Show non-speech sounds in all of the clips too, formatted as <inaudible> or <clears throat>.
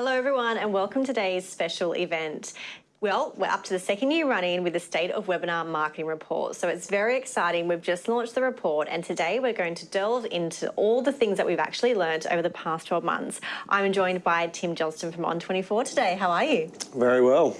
Hello everyone and welcome to today's special event. Well, we're up to the second year running with the State of Webinar Marketing Report. So it's very exciting. We've just launched the report and today we're going to delve into all the things that we've actually learned over the past 12 months. I'm joined by Tim Johnston from On24 today. How are you? Very well.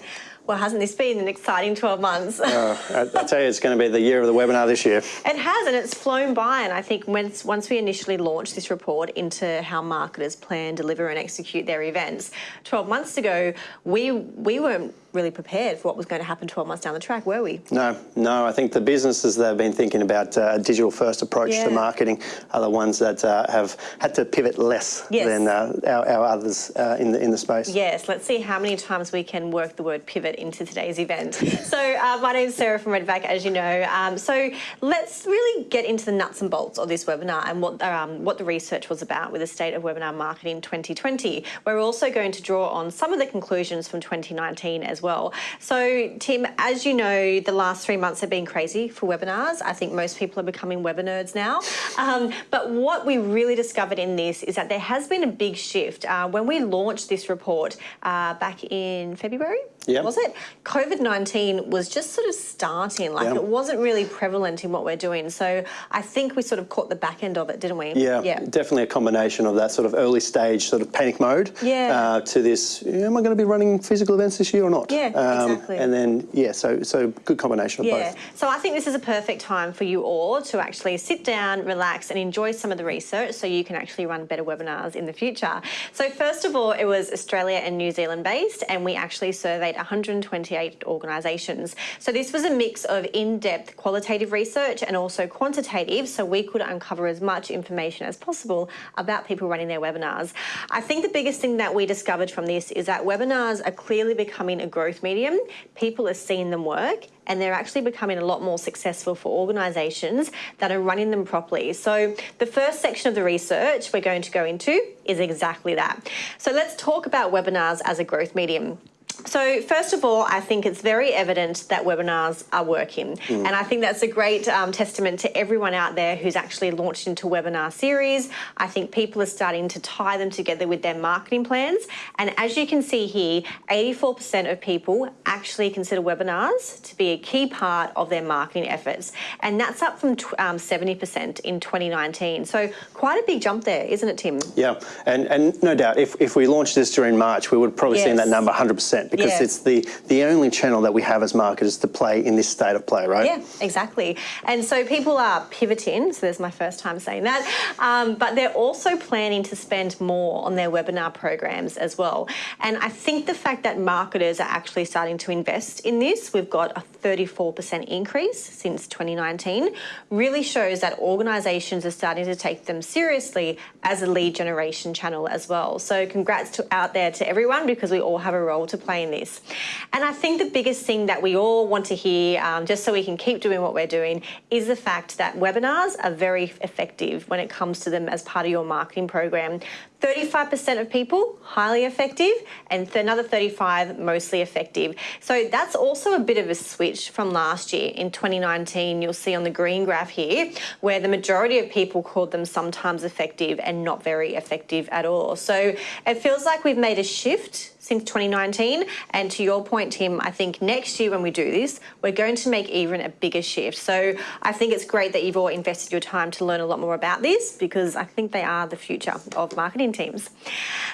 Well, hasn't this been an exciting 12 months? uh, I, I, tell you, it's going to be the year of the webinar this year. It has, and it's flown by. And I think once, once we initially launched this report into how marketers plan, deliver and execute their events, 12 months ago, we, we weren't really prepared for what was going to happen 12 months down the track, were we? No, no. I think the businesses that have been thinking about uh, a digital first approach yeah. to marketing are the ones that uh, have had to pivot less yes. than uh, our, our, others uh, in, the, in the space. Yes, let's see how many times we can work the word pivot into today's event. so uh, my name is Sarah from Redback, as you know. Um, so let's really get into the nuts and bolts of this webinar and what, um, what the research was about with the State of Webinar Marketing 2020. We're also going to draw on some of the conclusions from 2019 as well. So Tim, as you know, the last three months have been crazy for webinars. I think most people are becoming webinar nerds now. Um, but what we really discovered in this is that there has been a big shift. Uh, when we launched this report uh, back in February, yep. was it? COVID-19 was just sort of starting, like yep. it wasn't really prevalent in what we're doing. So I think we sort of caught the back end of it, didn't we? Yeah, yeah. definitely a combination of that sort of early stage sort of panic mode yeah. Uh, to this, am I going to be running physical events this year or not? Yeah, um, exactly. And then, yeah, so, so good combination of yeah. both. So I think this is a perfect time for you all to actually sit down, relax and enjoy some of the research so you can actually run better webinars in the future. So first of all, it was Australia and New Zealand based and we actually surveyed 128 organisations. So this was a mix of in-depth qualitative research and also quantitative so we could uncover as much information as possible about people running their webinars. I think the biggest thing that we discovered from this is that webinars are clearly becoming a growth medium. People are seeing them work and they're actually becoming a lot more successful for organisations that are running them properly. So the first section of the research we're going to go into is exactly that. So let's talk about webinars as a growth medium. So first of all, I think it's very evident that webinars are working. Mm. And I think that's a great um, testament to everyone out there who's actually launched into webinar series. I think people are starting to tie them together with their marketing plans. And as you can see here, 84% of people actually consider webinars to be a key part of their marketing efforts. And that's up from 70% um, in 2019. So quite a big jump there, isn't it, Tim? Yeah, and, and no doubt, if, if we launched this during March, we would probably yes. seen that number 100% because yeah. it's the, the only channel that we have as marketers to play in this state of play, right? Yeah, exactly. And so people are pivoting, so there's my first time saying that, um, but they're also planning to spend more on their webinar programs as well. And I think the fact that marketers are actually starting to invest in this, we've got a 34% increase since 2019, really shows that organisations are starting to take them seriously as a lead generation channel as well. So congrats to, out there to everyone because we all have a role to play this. And I think the biggest thing that we all want to hear, um, just so we can keep doing what we're doing, is the fact that webinars are very effective when it comes to them as part of your marketing program. 35% of people highly effective and another 35 mostly effective. So that's also a bit of a switch from last year. In 2019, you'll see on the green graph here, where the majority of people called them sometimes effective and not very effective at all. So it feels like we've made a shift since 2019. And to your point, Tim, I think next year when we do this, we're going to make even a bigger shift. So I think it's great that you've all invested your time to learn a lot more about this because I think they are the future of marketing teams.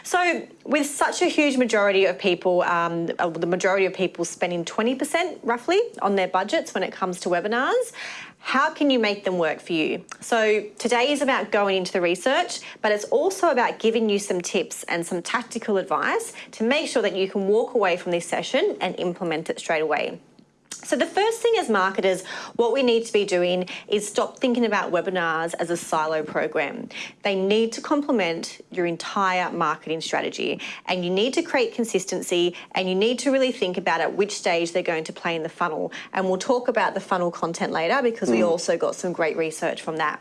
So with such a huge majority of people, um, uh, the majority of people spending 20% roughly on their budgets when it comes to webinars, how can you make them work for you? So today is about going into the research, but it's also about giving you some tips and some tactical advice to make sure that you can walk away from this session and implement it straight away. So the first thing as marketers, what we need to be doing is stop thinking about webinars as a silo program. They need to complement your entire marketing strategy and you need to create consistency and you need to really think about at which stage they're going to play in the funnel. And we'll talk about the funnel content later because mm. we also got some great research from that.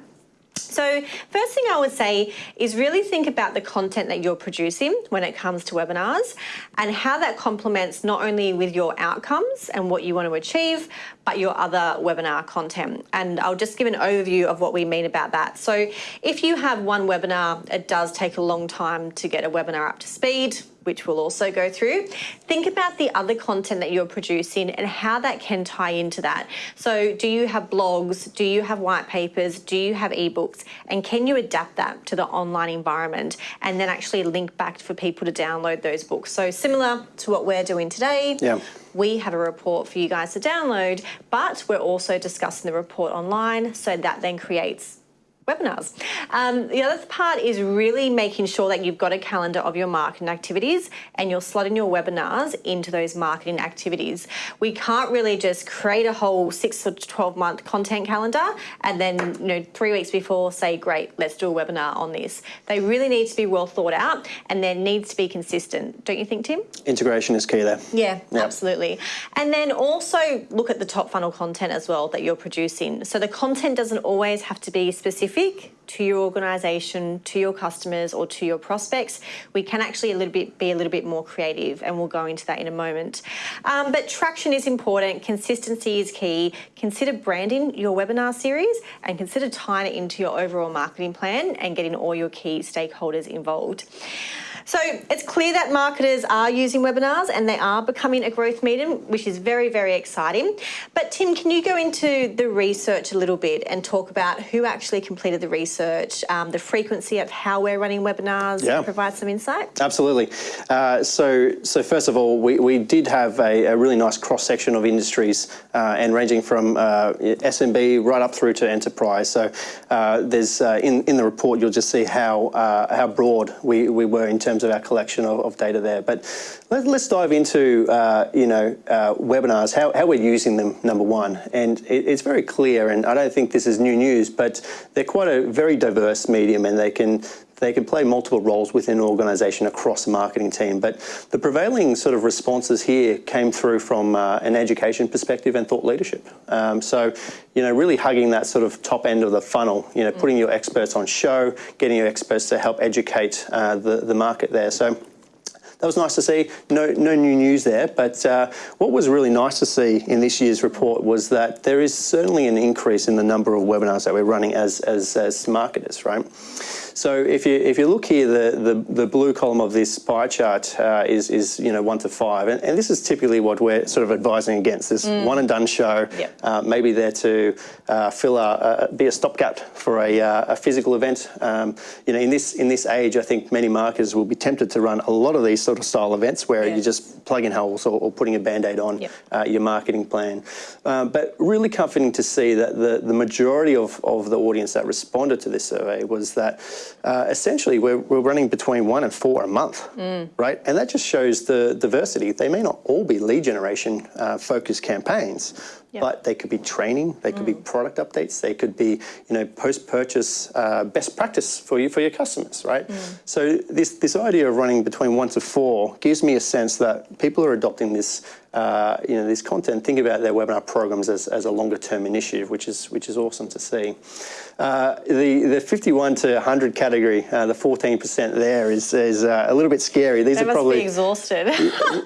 So first thing I would say is really think about the content that you're producing when it comes to webinars and how that complements not only with your outcomes and what you want to achieve, but your other webinar content. And I'll just give an overview of what we mean about that. So if you have one webinar, it does take a long time to get a webinar up to speed which we'll also go through. Think about the other content that you're producing and how that can tie into that. So, do you have blogs? Do you have white papers? Do you have ebooks? And can you adapt that to the online environment and then actually link back for people to download those books? So, similar to what we're doing today. Yeah we have a report for you guys to download, but we're also discussing the report online, so that then creates webinars. Um, the other part is really making sure that you've got a calendar of your marketing activities and you're slotting your webinars into those marketing activities. We can't really just create a whole six or 12 month content calendar and then, you know, three weeks before say, great, let's do a webinar on this. They really need to be well thought out and there needs to be consistent. Don't you think, Tim? Integration is key there. Yeah, yep. absolutely. And then also look at the top funnel content as well that you're producing. So the content doesn't always have to be specific specific to your organisation, to your customers, or to your prospects, we can actually a little bit be a little bit more creative, and we'll go into that in a moment. Um, but traction is important. Consistency is key. Consider branding your webinar series, and consider tying it into your overall marketing plan and getting all your key stakeholders involved. So it's clear that marketers are using webinars and they are becoming a growth medium, which is very, very exciting. But Tim, can you go into the research a little bit and talk about who actually completed the research, um, the frequency of how we're running webinars, yeah. provide some insight? Absolutely. Uh, so, so first of all, we, we did have a, a really nice cross section of industries uh, and ranging from uh, SMB right up through to enterprise. So uh, there's uh, in in the report you'll just see how uh, how broad we, we were in terms terms of our collection of, of data there. But let, us dive into, uh, you know, uh, webinars, how, how we're using them, number one. And it, it's very clear, and I don't think this is new news, but they're quite a very diverse medium and they can they can play multiple roles within an organisation across a marketing team. But the prevailing sort of responses here came through from uh, an education perspective and thought leadership. Um, so, you know, really hugging that sort of top end of the funnel, you know, mm. putting your experts on show, getting your experts to help educate uh, the, the market there. So that was nice to see. No, no new news there, but uh, what was really nice to see in this year's report was that there is certainly an increase in the number of webinars that we're running as, as, as marketers, right? So if you if you look here, the the, the blue column of this pie chart uh, is is you know one to five, and, and this is typically what we're sort of advising against. This mm. one and done show, yep. uh, maybe there to uh, fill a, be a stopgap for a, uh, a physical event. Um, you know, in this in this age, I think many marketers will be tempted to run a lot of these sort of style events where yeah. you're just plugging holes or, or putting a band-aid on yep. Uh, your marketing plan. Um, but really comforting to see that the the majority of of the audience that responded to this survey was that uh, essentially we're, we're running between one and four a month, mm. right? And that just shows the diversity. They may not all be lead generation uh, focused campaigns, Yep. But they could be training, they could mm. be product updates, they could be, you know, post-purchase uh, best practice for you for your customers, right? Mm. So this this idea of running between one to four gives me a sense that people are adopting this, uh, you know, this content. Think about their webinar programs as, as a longer term initiative, which is which is awesome to see. Uh, the the 51 to 100 category, uh, the 14% there is is uh, a little bit scary. These they are probably exhausted.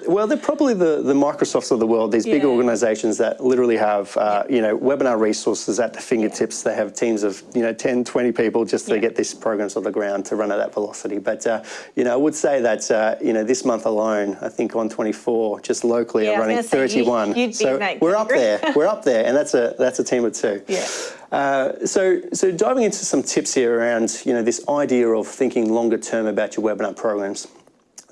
<laughs> well, they're probably the the Microsofts of the world. These yeah. big organisations that literally have, uh, you know, webinar resources at the fingertips. They have teams of, you know, 10, 20 people just to get these programs on the ground to run at that velocity. But, uh, you know, I would say that, uh, you know, this month alone, I think On24, just locally, yeah, are running 31. You, so we're up there. We're up there, and that's a that's a team of two. <laughs> Yeah. Uh, so, so diving into some tips here around, you know, this idea of thinking longer term about your webinar programs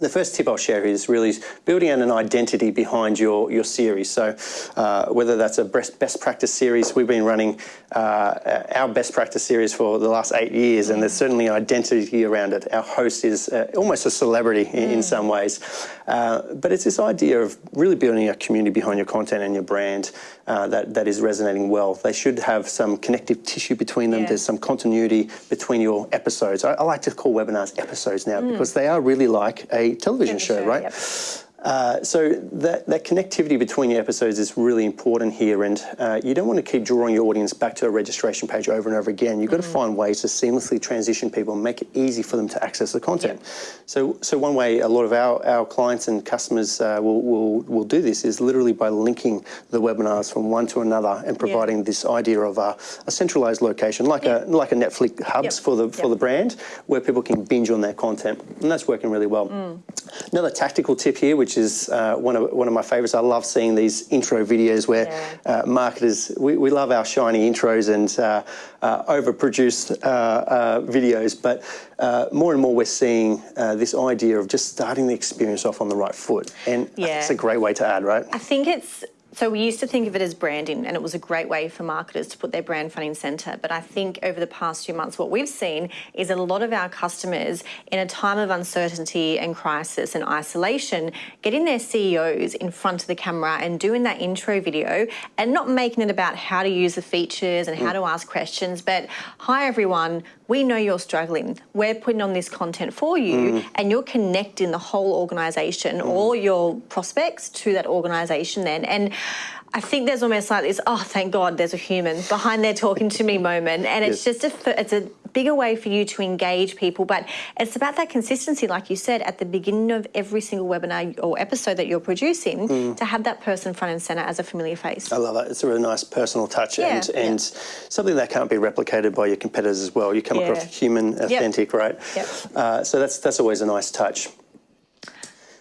the first tip I'll share is really building an identity behind your, your series. So uh, whether that's a best, best practice series, we've been running uh, our best practice series for the last eight years and there's certainly an identity around it. Our host is uh, almost a celebrity in, mm. in some ways. Uh, but it's this idea of really building a community behind your content and your brand uh, that, that is resonating well. They should have some connective tissue between them. Yeah. There's some continuity between your episodes. I, I, like to call webinars episodes now mm. because they are really like a television show, show, right? Yep. Uh, so that, that connectivity between the episodes is really important here, and uh, you don't want to keep drawing your audience back to a registration page over and over again. You've got to find ways to seamlessly transition people and make it easy for them to access the content. So, so one way a lot of our, our clients and customers uh, will, will, will do this is literally by linking the webinars from one to another and providing this idea of a, a centralized location, like a like a Netflix hubs Yep. for the for Yep. the brand, where people can binge on their content, and that's working really well. Another tactical tip here, which is uh, one of one of my favourites. I love seeing these intro videos where Yeah. uh, marketers we, we love our shiny intros and uh, uh, overproduced uh, uh, videos, but uh, more and more we're seeing uh, this idea of just starting the experience off on the right foot, and Yeah. it's a great way to add, right? I think it's so we used to think of it as branding, and it was a great way for marketers to put their brand front and center. But I think over the past few months, what we've seen is a lot of our customers, in a time of uncertainty and crisis and isolation, getting their CEOs in front of the camera and doing that intro video, and not making it about how to use the features and how mm. to ask questions, but hi everyone. We know you're struggling. We're putting on this content for you, mm. and you're connecting the whole organization, mm. all your prospects to that organization then. And I think there's almost like this, oh, thank God there's a human behind there talking to me moment. And it's Yes. just a, it's a bigger way for you to engage people. But it's about that consistency, like you said, at the beginning of every single webinar or episode that you're producing, to have that person front and center as a familiar face. I love it. It's a really nice personal touch Yeah, and, yeah. and something that can't be replicated by your competitors as well. You come across human, authentic, right? Yep. Uh, so that's that's always a nice touch.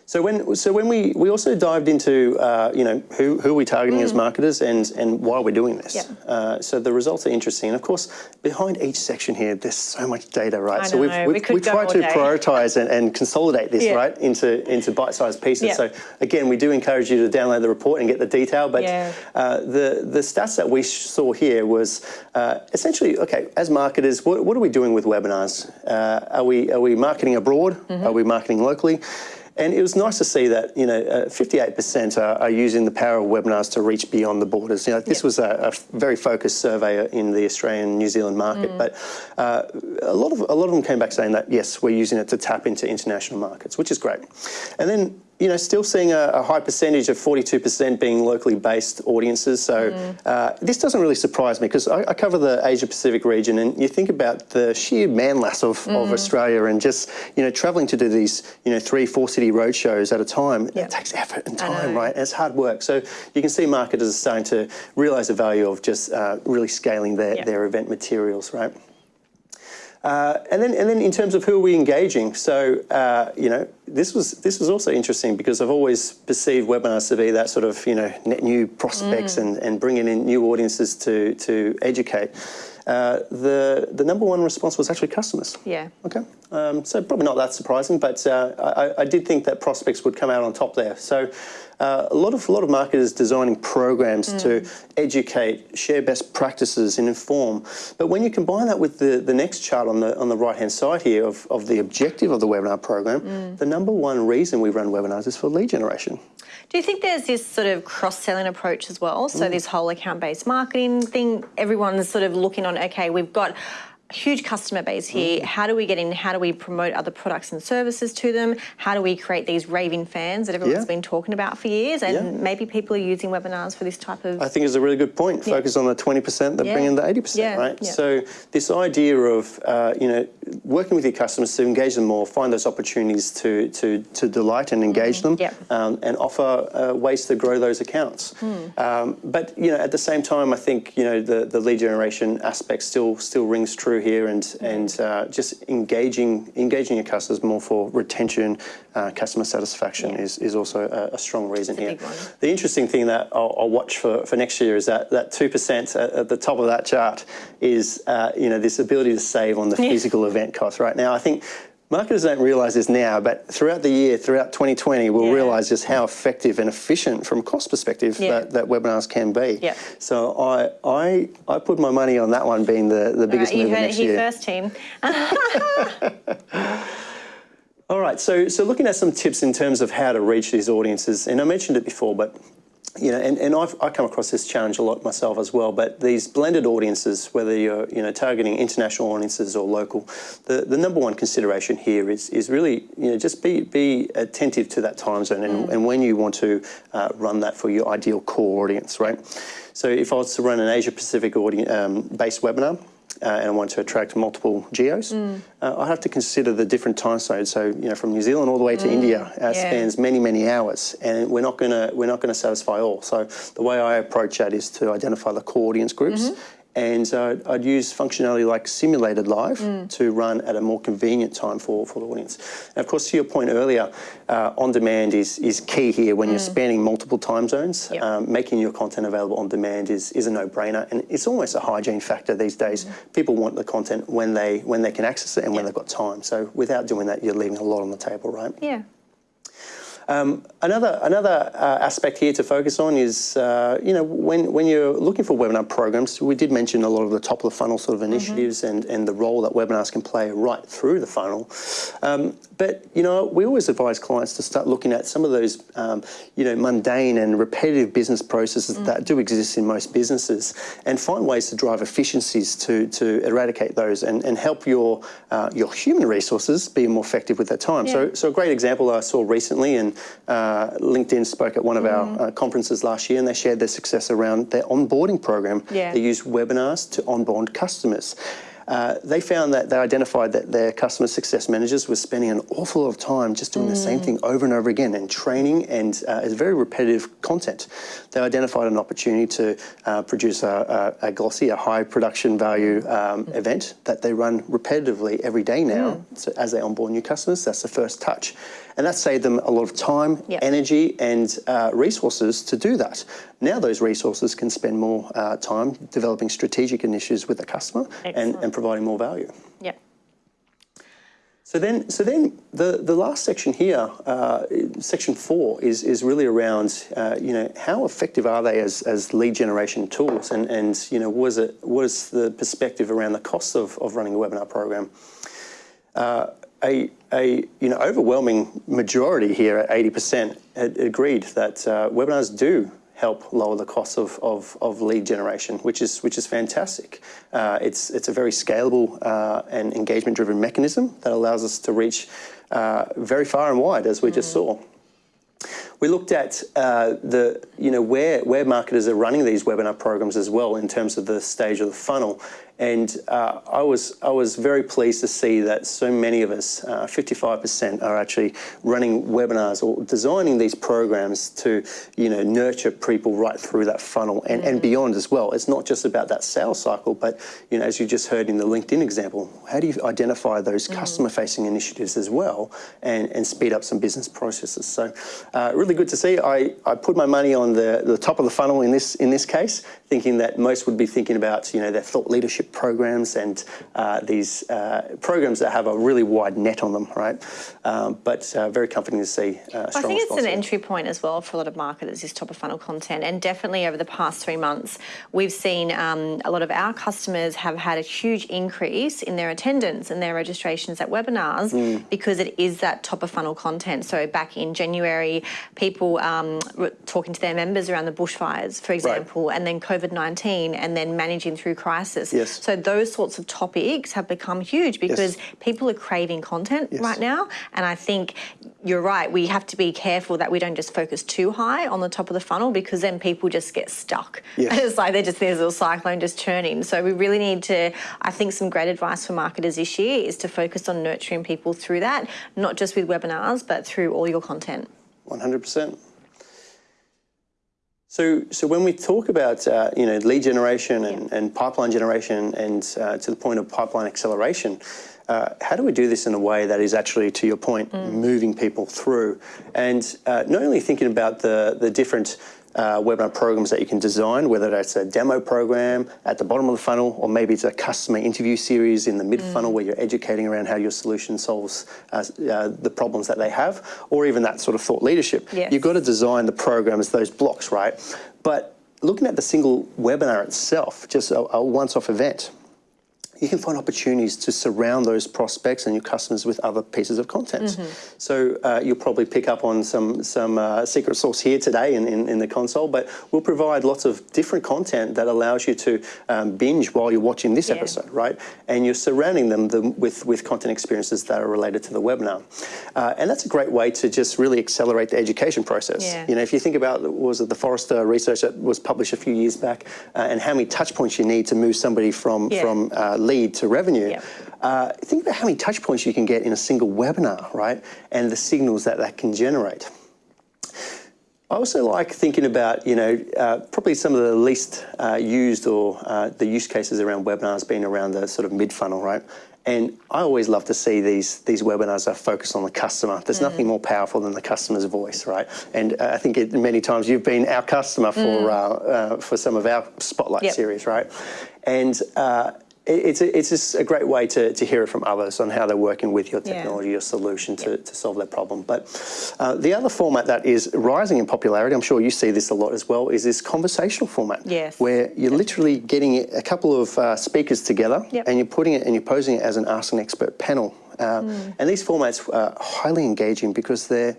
So when so when we we also dived into uh, you know who who are we targeting as marketers and and why we're doing this. Mm. Yep. Uh, so the results are interesting. And of course, behind each section here, there's so much data, right? I so we've, we've we we tried to day. prioritize and, and consolidate this Yeah. right into into bite-sized pieces. So again, we do encourage you to download the report and get the detail. But Yeah. uh, the the stats that we saw here was uh, essentially okay. As marketers, what, what are we doing with webinars? Uh, are we are we marketing abroad? Mm-hmm. Are we marketing locally? And it was nice to see that you know uh, 58% are, are using the power of webinars to reach beyond the borders. You know, this Yeah. was a, a very focused survey in the Australian New Zealand market, Mm. but uh, a lot of a lot of them came back saying that yes, we're using it to tap into international markets, which is great. And then you know, still seeing a, a high percentage of 42% being locally based audiences. So Mm. uh, this doesn't really surprise me because I, I cover the Asia Pacific region, and you think about the sheer manlass of, Mm. of Australia and just you know traveling to do these you know three, four city road shows at a time. Yeah. It takes effort and time, right? And it's hard work. So you can see marketers are starting to realise the value of just uh, really scaling their, Yeah. their event materials, right? Uh, and then, and then in terms of who are we engaging? So, uh, you know, this was this was also interesting because I've always perceived webinars to be that sort of you know net new prospects Mm. and, and bringing in new audiences to to educate. Uh, the the number one response was actually customers. Yeah. Okay. Um, so probably not that surprising, but uh, I, I did think that prospects would come out on top there. So uh, a lot of a lot of marketers designing programs to mm. educate, share best practices, and inform. But when you combine that with the, the next chart on the on the right hand side here of, of the objective of the webinar program, mm. the number one reason we run webinars is for lead generation. Do you think there's this sort of cross-selling approach as well? So mm. this whole account-based marketing thing, everyone's sort of looking on. Okay, we've got huge customer base here. How do we get in? How do we promote other products and services to them? How do we create these raving fans that everyone's Yeah. been talking about for years? And Yeah. maybe people are using webinars for this type of. I think is a really good point. Focus on the 20% that Yeah. bring in the 80%, Yeah, right? yeah. So this idea of, uh, you know, working with your customers to engage them more, find those opportunities to, to, to delight and engage them Mm-hmm. Yep. um, and offer uh, ways to grow those accounts. Hmm. Um, but, you know, at the same time, I think, you know, the, the lead generation aspect still still rings true here and, and uh, just engaging engaging your customers more for retention, uh, customer satisfaction Yeah. is, is also a, a strong reason here. The interesting thing that I'll, I'll watch for, for next year is that that two percent at, at the top of that chart is uh, you know this ability to save on the physical event cost. Right now, I think marketers don't realise this now, but throughout the year, throughout 2020, we'll Yeah. realise just how effective and efficient from a cost perspective Yeah. that, that webinars can be. Yeah. So I I I put my money on that one being the, the All biggest right, you move heard it next here year. first, team. <laughs> <laughs> All right, so so looking at some tips in terms of how to reach these audiences, and I mentioned it before, but you know, and, and I've, I come across this challenge a lot myself as well, but these blended audiences, whether you're, you know, targeting international audiences or local, the, the number one consideration here is, is really, you know, just be, be attentive to that time zone and, and when you want to uh, run that for your ideal core audience, right? So if I was to run an Asia Pacific audience, um, based webinar, uh, and I want to attract multiple geos, uh, I have to consider the different time zones. So you know, from New Zealand all the way to India uh, Yeah. spans many many hours, and we're not gonna we're not gonna satisfy all. So the way I approach that is to identify the core audience groups. And uh, I'd use functionality like Simulated Live to run at a more convenient time for, for the audience. And of course, to your point earlier, uh, on demand is, is key here when you're spanning multiple time zones. Yep. Um, making your content available on demand is, is a no-brainer, and it's almost a hygiene factor these days. People want the content when they when they can access it and when they've got time. So without doing that, you're leaving a lot on the table, right? Yeah. Another another uh, aspect here to focus on is uh, you know when when you're looking for webinar programs, we did mention a lot of the top of the funnel sort of initiatives and and the role that webinars can play right through the funnel. Um, but you know we always advise clients to start looking at some of those um, you know mundane and repetitive business processes that do exist in most businesses, and find ways to drive efficiencies to to eradicate those and, and help your uh, your human resources be more effective with their time. So so a great example I saw recently, and uh, LinkedIn spoke at one of our uh, conferences last year, and they shared their success around their onboarding program. Yeah. They use webinars to onboard customers. Uh, they found that they identified that their customer success managers were spending an awful lot of time just doing the same thing over and over again and training and uh, it's very repetitive content. They identified an opportunity to uh, produce a, a, a glossy, a high production value um, event that they run repetitively every day now. So as they onboard new customers, that's the first touch. And that saved them a lot of time, Yep. energy, and uh, resources to do that. Now those resources can spend more uh, time developing strategic initiatives with the customer and, and providing more value. Yeah. So then, so then the, the last section here, uh, section four, is, is really around, uh, you know, how effective are they as, as lead generation tools, and, and you know, what is it, what is the perspective around the costs of, of running a webinar program? Uh, a, a you know overwhelming majority here at 80% had agreed that uh, webinars do help lower the cost of, of, of lead generation, which is which is fantastic. Uh, it's it's a very scalable uh, and engagement driven mechanism that allows us to reach uh, very far and wide, as we just saw. We looked at uh, the, you know, where, where marketers are running these webinar programs as well in terms of the stage of the funnel. And uh, I, was, I was very pleased to see that so many of us, uh, 55%, are actually running webinars or designing these programs to, you know, nurture people right through that funnel and, and beyond as well. It's not just about that sales cycle, but, you know, as you just heard in the LinkedIn example, how do you identify those customer-facing initiatives as well and, and speed up some business processes? So uh, really good to see. I, I put my money on the, the top of the funnel in this in this case, thinking that most would be thinking about you know their thought leadership programs and uh, these uh, programs that have a really wide net on them, right? Um, but uh, very comforting to see. Uh, I think it's an entry point as well for a lot of marketers, is top of funnel content. And definitely over the past three months, we've seen um, a lot of our customers have had a huge increase in their attendance and their registrations at webinars Mm. because it is that top of funnel content. So back in January, people um, were talking to their members around the bushfires, for example, and then COVID 19, and then managing through crisis. Yes. So those sorts of topics have become huge because people are craving content Yes. right now. And I think you're right. We have to be careful that we don't just focus too high on the top of the funnel because then people just get stuck. Yes. <laughs> It's like they're just there's a little cyclone just churning. So we really need to. I think some great advice for marketers this year is to focus on nurturing people through that, not just with webinars, but through all your content. One hundred percent. So, so when we talk about uh, you know lead generation and, and pipeline generation, and uh, to the point of pipeline acceleration, uh, how do we do this in a way that is actually, to your point, moving people through, and uh, not only thinking about the the different uh, webinar programs that you can design, whether that's a demo program at the bottom of the funnel, or maybe it's a customer interview series in the mid funnel where you're educating around how your solution solves uh, uh, the problems that they have, or even that sort of thought leadership. Yes. You've got to design the programs, those blocks, right? But looking at the single webinar itself, just a, a once off event, you can find opportunities to surround those prospects and your customers with other pieces of content. Mm-hmm. So uh, you'll probably pick up on some some uh, secret sauce here today in, in, in, the console, but we'll provide lots of different content that allows you to um, binge while you're watching this yeah. episode, right? And you're surrounding them the, with with content experiences that are related to the webinar, uh, and that's a great way to just really accelerate the education process. Yeah. You know, if you think about was it the Forrester research that was published a few years back, uh, and how many touch points you need to move somebody from yeah. from uh, lead to revenue. Yep. Uh, think about how many touch points you can get in a single webinar, right? And the signals that that can generate. I also like thinking about, you know, uh, probably some of the least uh, used or uh, the use cases around webinars being around the sort of mid funnel, right? And I always love to see these these webinars are focused on the customer. There's mm. nothing more powerful than the customer's voice, right? And uh, I think it, many times you've been our customer for mm. uh, uh, for some of our spotlight yep. series, right? And uh, it's a, it's just a great way to, to hear it from others on how they're working with your technology, yeah. your solution to, to solve their problem. But uh, the other format that is rising in popularity, I'm sure you see this a lot as well, is this conversational format. Yes. Where you're yep. literally getting a couple of uh, speakers together yep. and you're putting it and you're posing it as an Ask an Expert panel. Uh, mm. And these formats are highly engaging because they're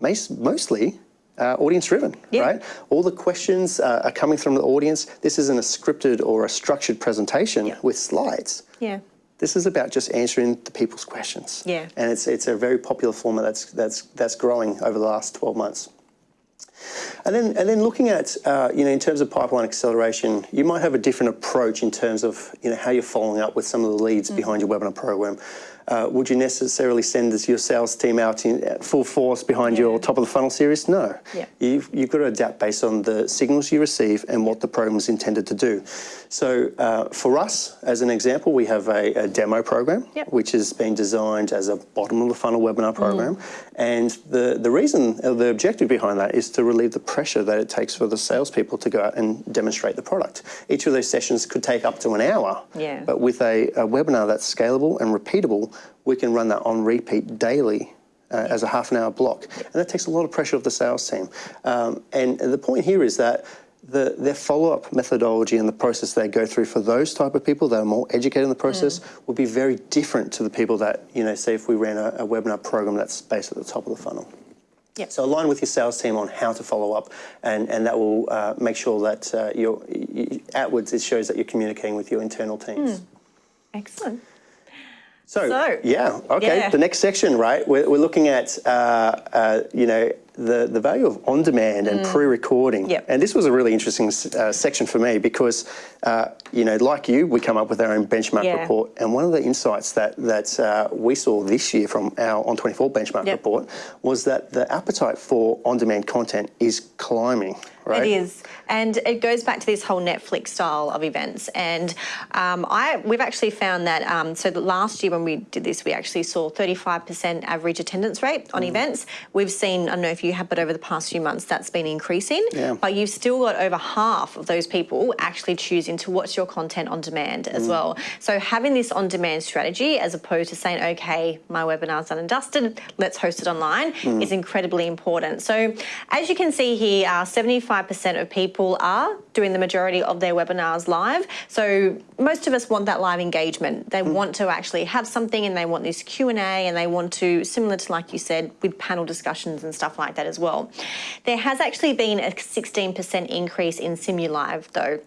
mostly uh, audience driven, yeah. right? All the questions uh, are coming from the audience. This isn't a scripted or a structured presentation yeah. with slides. Yeah. This is about just answering the people's questions. Yeah. And it's it's a very popular format that's that's that's growing over the last 12 months. And then, and then looking at, uh, you know, in terms of pipeline acceleration, you might have a different approach in terms of, you know, how you're following up with some of the leads mm. behind your webinar program uh, would you necessarily send your sales team out in uh, full force behind yeah. your top of the funnel series? No. Yeah. You've, you've got to adapt based on the signals you receive and what the program is intended to do. So uh, for us, as an example, we have a, a demo program, yep. which has been designed as a bottom of the funnel webinar program. Mm. And the, the reason, uh, the objective behind that is to relieve the pressure that it takes for the salespeople to go out and demonstrate the product. Each of those sessions could take up to an hour. Yeah. But with a, a webinar that's scalable and repeatable, we can run that on repeat daily uh, as a half an hour block. And that takes a lot of pressure off the sales team. Um, and the point here is that the, their follow-up methodology and the process they go through for those type of people that are more educated in the process mm. will be very different to the people that, you know, say if we ran a, a webinar program that's based at the top of the funnel. Yep. So align with your sales team on how to follow up, and, and that will uh, make sure that uh, you're, you, outwards it shows that you're communicating with your internal teams. Mm. Excellent. So, so, yeah, okay. Yeah. The next section, right? We're, we're looking at, uh, uh, you know, the, the value of on demand and mm. pre recording. Yep. And this was a really interesting uh, section for me because, uh, you know, like you, we come up with our own benchmark yeah. report. And one of the insights that, that uh, we saw this year from our On24 benchmark yep. report was that the appetite for on demand content is climbing. Right? It is, and it goes back to this whole Netflix style of events. And um, I, we've actually found that. Um, so that last year when we did this, we actually saw 35% average attendance rate on mm. events. We've seen, I don't know if you have, but over the past few months, that's been increasing. Yeah. But you've still got over half of those people actually choosing to watch your content on demand as mm. well. So having this on-demand strategy, as opposed to saying, okay, my webinar's done and dusted, let's host it online, mm. is incredibly important. So as you can see here, uh, 75 75% of people are doing the majority of their webinars live. So most of us want that live engagement. They mm. want to actually have something and they want this Q&A and they want to, similar to like you said, with panel discussions and stuff like that as well. There has actually been a 16% increase in SimuLive though.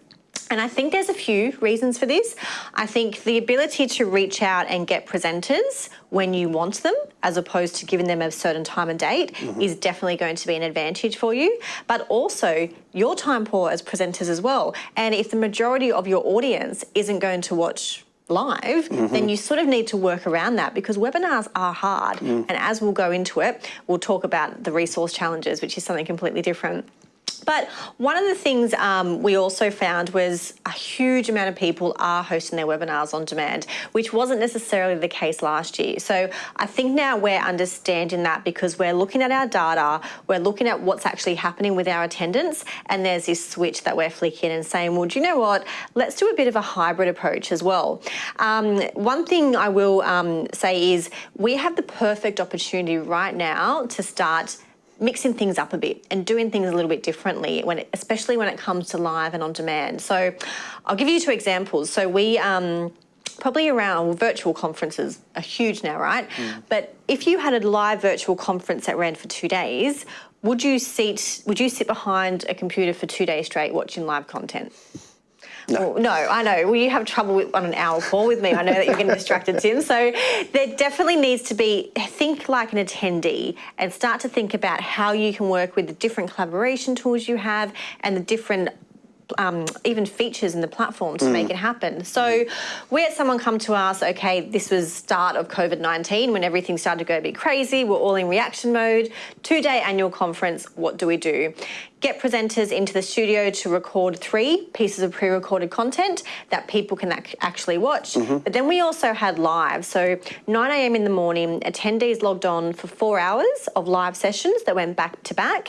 And I think there's a few reasons for this. I think the ability to reach out and get presenters when you want them, as opposed to giving them a certain time and date, mm-hmm. is definitely going to be an advantage for you. But also your time poor as presenters as well. And if the majority of your audience isn't going to watch live, mm-hmm. then you sort of need to work around that because webinars are hard. Mm. And as we'll go into it, we'll talk about the resource challenges, which is something completely different. But one of the things um, we also found was a huge amount of people are hosting their webinars on demand, which wasn't necessarily the case last year. So I think now we're understanding that because we're looking at our data, we're looking at what's actually happening with our attendance, and there's this switch that we're flicking and saying, well, do you know what? Let's do a bit of a hybrid approach as well. Um, one thing I will um, say is we have the perfect opportunity right now to start mixing things up a bit and doing things a little bit differently, when it, especially when it comes to live and on demand. So I'll give you two examples. So we um, probably around well, virtual conferences are huge now, right? But if you had a live virtual conference that ran for two days, would you sit would you sit behind a computer for two days straight watching live content? No. no, I know. Well, you have trouble with, on an hour call with me. I know that you're getting <laughs> distracted, Tim. So there definitely needs to be think like an attendee and start to think about how you can work with the different collaboration tools you have and the different um, even features in the platform to mm. make it happen. So we had someone come to us, okay, this was start of COVID-19 when everything started to go a bit crazy, we're all in reaction mode, two-day annual conference, what do we do? Get presenters into the studio to record three pieces of pre-recorded content that people can ac actually watch. Mm -hmm. But then we also had live, so 9am in the morning, attendees logged on for four hours of live sessions that went back to back.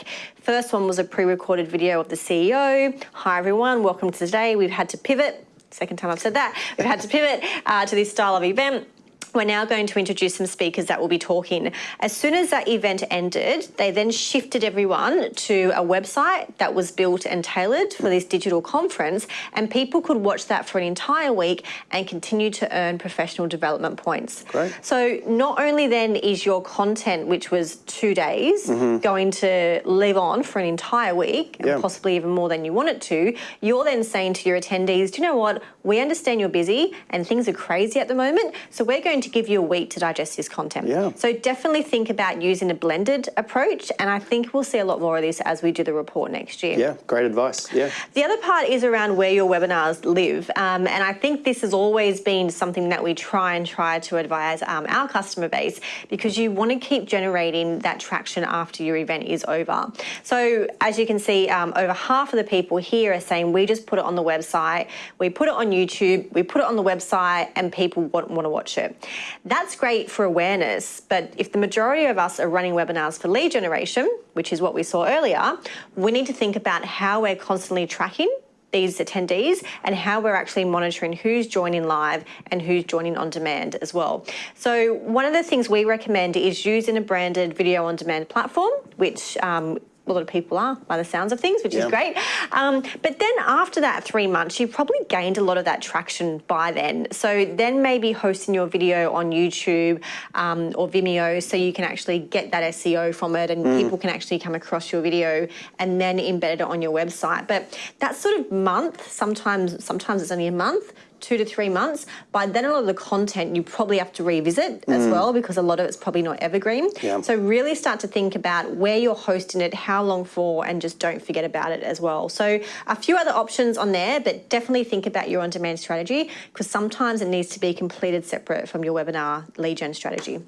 First one was a pre-recorded video of the CEO. Hi everyone, welcome to today. We've had to pivot second time I've said that. We've had to pivot uh, to this style of event. We're now going to introduce some speakers that will be talking. As soon as that event ended, they then shifted everyone to a website that was built and tailored for this digital conference, and people could watch that for an entire week and continue to earn professional development points. Great. So not only then is your content, which was two days, mm -hmm. going to live on for an entire week, and yeah. possibly even more than you want it to, you're then saying to your attendees, do you know what? We understand you're busy and things are crazy at the moment, so we're going to give you a week to digest this content. Yeah. So definitely think about using a blended approach, and I think we'll see a lot more of this as we do the report next year. Yeah, great advice. Yeah. The other part is around where your webinars live, um, and I think this has always been something that we try and try to advise um, our customer base because you want to keep generating that traction after your event is over. So as you can see, um, over half of the people here are saying we just put it on the website, we put it on YouTube, we put it on the website, and people want, want to watch it. That's great for awareness, but if the majority of us are running webinars for lead generation, which is what we saw earlier, we need to think about how we're constantly tracking these attendees and how we're actually monitoring who's joining live and who's joining on demand as well. So one of the things we recommend is using a branded video on demand platform, which um, a lot of people are by the sounds of things, which yeah. is great. Um, but then after that three months, you've probably gained a lot of that traction by then. So then maybe hosting your video on YouTube um, or Vimeo so you can actually get that SEO from it and mm. people can actually come across your video and then embed it on your website. But that sort of month, sometimes, sometimes it's only a month, two to three months, by then a lot of the content you probably have to revisit mm. as well because a lot of it's probably not evergreen. Yeah. So really start to think about where you're hosting it, how long for, and just don't forget about it as well. So a few other options on there, but definitely think about your on-demand strategy because sometimes it needs to be completed separate from your webinar lead gen strategy.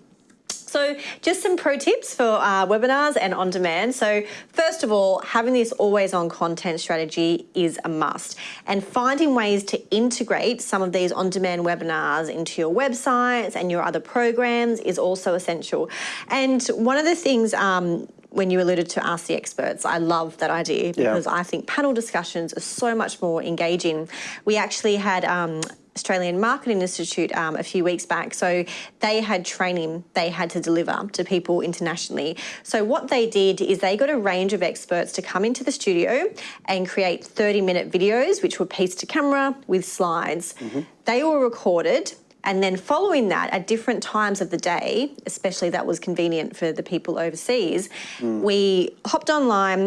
So just some pro tips for uh, webinars and on demand. So first of all, having this always on content strategy is a must and finding ways to integrate some of these on demand webinars into your websites and your other programs is also essential. And one of the things um, when you alluded to Ask the Experts, I love that idea because yeah. I think panel discussions are so much more engaging. We actually had um, Australian Marketing Institute um, a few weeks back. So they had training they had to deliver to people internationally. So what they did is they got a range of experts to come into the studio and create 30 minute videos, which were pieced to camera with slides. Mm -hmm. They were recorded and then following that, at different times of the day, especially that was convenient for the people overseas, mm. we hopped online,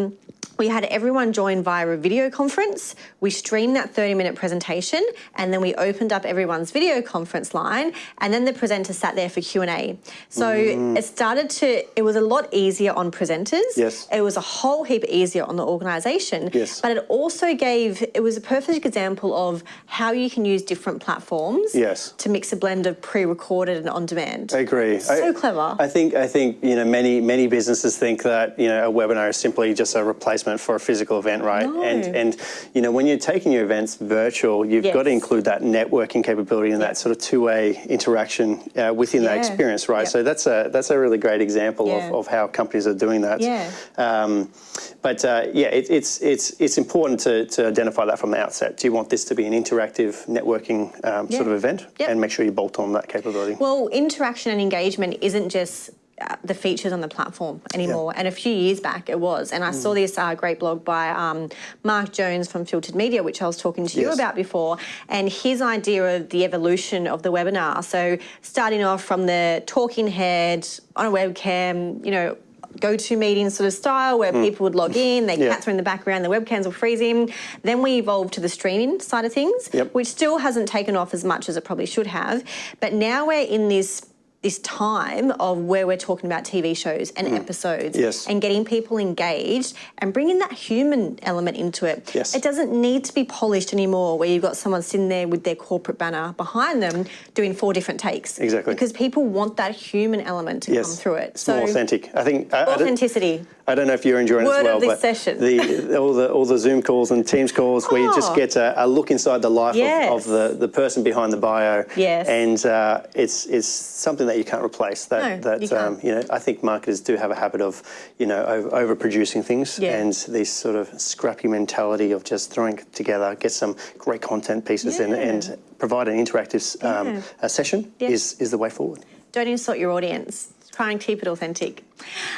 we had everyone join via a video conference. We streamed that 30 minute presentation and then we opened up everyone's video conference line and then the presenter sat there for Q&A. So mm. it started to, it was a lot easier on presenters. Yes. It was a whole heap easier on the organisation. Yes. But it also gave, it was a perfect example of how you can use different platforms yes. to mix a blend of pre-recorded and on-demand. I agree. So I, clever. I think, I think, you know, many, many businesses think that, you know, a webinar is simply just a replacement for a physical event, right? No. And and you know when you're taking your events virtual, you've yes. got to include that networking capability and that sort of two-way interaction uh, within yeah. that experience, right? Yep. So that's a that's a really great example yeah. of, of how companies are doing that. Yeah. Um, but uh, yeah, it, it's it's it's important to, to identify that from the outset. Do you want this to be an interactive networking um, yeah. sort of event, yep. and make sure you bolt on that capability? Well, interaction and engagement isn't just the features on the platform anymore. And a few years back it was. And I saw this uh, great blog by um, Mark Jones from Filtered Media, which I was talking to you about before, and his idea of the evolution of the webinar. So starting off from the talking head on a webcam, you know. GoToMeeting sort of style where people would log <laughs> in, their. Yeah. cats in the background, the webcams will freezing. Then we evolved to the streaming side of things, Yep. which still hasn't taken off as much as it probably should have. But now we're in this this time of where we're talking about TV shows and episodes Hmm. Yes. and getting people engaged and bringing that human element into it. Yes. It doesn't need to be polished anymore where you've got someone sitting there with their corporate banner behind them doing four different takes. Exactly. Because people want that human element to Yes. come through it. It's more authentic. I think. I authenticity. I don't know if you're enjoying it as well, but session. the all the all the Zoom calls and Teams calls where you just Oh. get a, a look inside the life Yes. of, of the, the person behind the bio. Yes. And uh, it's it's something that you can't replace. That No, that you can't. Um, you know I think marketers do have a habit of you know over, overproducing things Yeah. and this sort of scrappy mentality of just throwing together, get some great content pieces in, Yeah. and provide an interactive um, Yeah. a session is is the way forward. Don't insult your audience. Try and keep it authentic.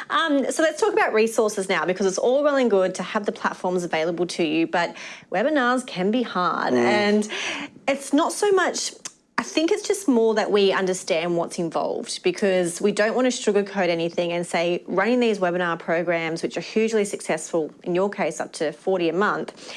Um, so let's talk about resources now because it's all well and good to have the platforms available to you, but webinars can be hard. And it's not so much. I think it's just more that we understand what's involved because we don't want to sugarcoat anything and say running these webinar programs, which are hugely successful, in your case, up to 40 a month,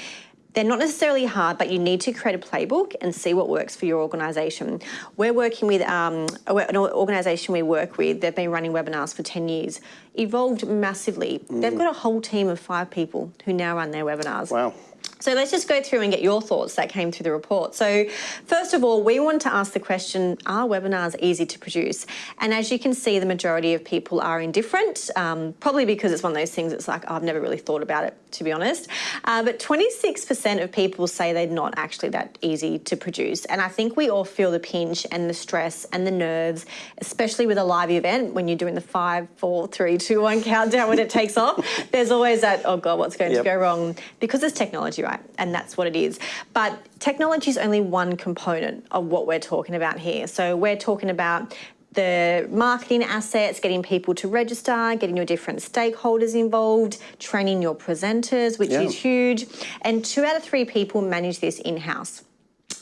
they're not necessarily hard, but you need to create a playbook and see what works for your organisation. We're working with um, an organisation we work with. They've been running webinars for 10 years, evolved massively. They've got a whole team of five people who now run their webinars. Wow. So let's just go through and get your thoughts that came through the report. So, first of all, we want to ask the question Are webinars easy to produce? And as you can see, the majority of people are indifferent, um, probably because it's one of those things it's like, oh, I've never really thought about it, to be honest. Uh, but 26% of people say they're not actually that easy to produce. And I think we all feel the pinch and the stress and the nerves, especially with a live event when you're doing the five, four, three, two, one countdown when it takes off. There's always that, oh God, what's going Yep. to go wrong? Because it's technology, right? And that's what it is. But technology is only one component of what we're talking about here. So we're talking about the marketing assets, getting people to register, getting your different stakeholders involved, training your presenters, which Yeah. is huge. And two out of three people manage this in house.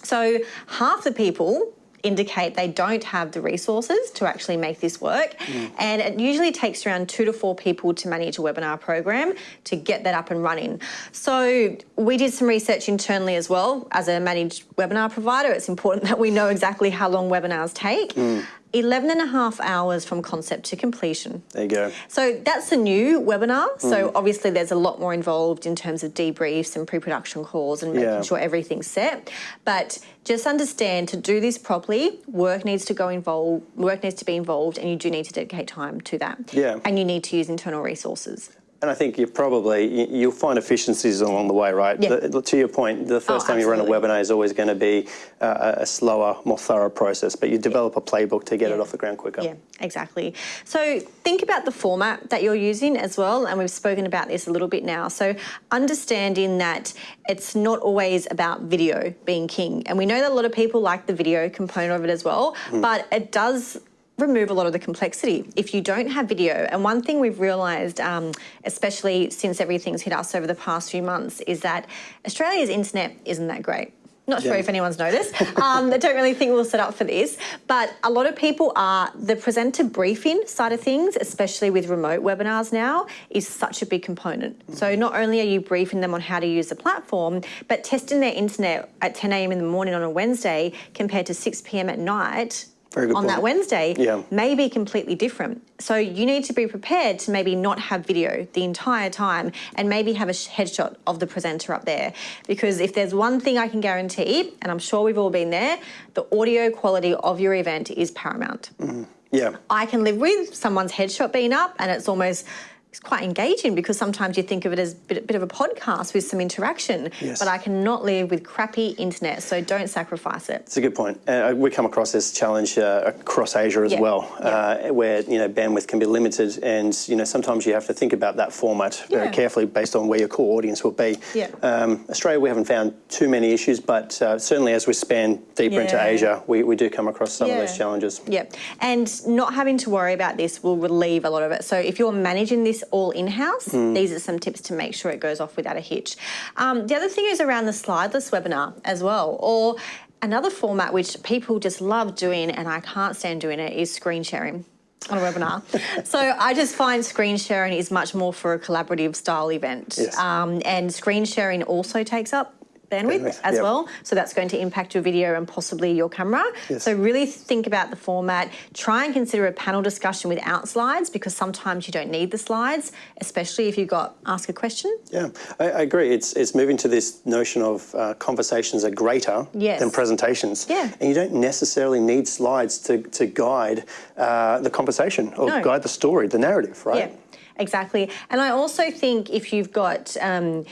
So half the people indicate they don't have the resources to actually make this work. Mm. And it usually takes around two to four people to manage a webinar program to get that up and running. So we did some research internally as well. As a managed webinar provider, it's important <laughs> that we know exactly how long webinars take. Mm. 11 and a half hours from concept to completion. There you go. So that's a new webinar. So mm. obviously there's a lot more involved in terms of debriefs and pre-production calls and making Yeah. sure everything's set. But just understand to do this properly, work needs to go involved, work needs to be involved, and you do need to dedicate time to that. Yeah. And you need to use internal resources. And I think you probably you- you'll find efficiencies along the way, right? Yeah. The- to your point, the first Oh, time you run a webinar is always going to be uh, a slower, more thorough process, but you develop a playbook to get it off the ground quicker. Yeah, exactly. So think about the format that you're using as well, and we've spoken about this a little bit now. So understanding that it's not always about video being king, and we know that a lot of people like the video component of it as well, but it does remove a lot of the complexity if you don't have video. And one thing we've realised, um, especially since everything's hit us over the past few months, is that Australia's internet isn't that great. Not sure Yeah. if anyone's noticed. <laughs> Um, I don't really think we'll set up for this, but a lot of people are the presenter briefing side of things, especially with remote webinars now, is such a big component. So not only are you briefing them on how to use the platform, but testing their internet at 10 a.m. in the morning on a Wednesday compared to 6 p.m. at night. On that. Wednesday Yeah. may be completely different. So you need to be prepared to maybe not have video the entire time and maybe have a headshot of the presenter up there. Because if there's one thing I can guarantee, and I'm sure we've all been there, the audio quality of your event is paramount. Yeah. I can live with someone's headshot being up and it's almost it's quite engaging because sometimes you think of it as a bit, bit of a podcast with some interaction. Yes. But I cannot live with crappy internet, so don't sacrifice it. It's a good point. Uh, we come across this challenge uh, across Asia as Yeah. well, uh, where you know bandwidth can be limited, and you know sometimes you have to think about that format very carefully based on where your core audience will be. Yeah. Um, Australia, we haven't found too many issues, but uh, certainly as we span deeper into Asia, we, we do come across some of those Yeah. challenges. Yeah, and not having to worry about this will relieve a lot of it. So if you're managing this all in house, these are some tips to make sure it goes off without a hitch. Um, the other thing is around the slideless webinar as well, or another format which people just love doing, and I can't stand doing it, is screen sharing. On a webinar. <laughs> so I just find screen sharing is much more for a collaborative style event. Yes. Um, and screen sharing also takes up bandwidth, as yep. well. So that's going to impact your video and possibly your camera. Yes. So really think about the format. Try and consider a panel discussion without slides because sometimes you don't need the slides, especially if you've got ask a question. Yeah, I, I agree. It's it's moving to this notion of uh, conversations are greater Yes. than presentations. Yeah. And you don't necessarily need slides to, to guide uh, the conversation or No. guide the story, the narrative, right? Yeah, exactly. And I also think if you've got um,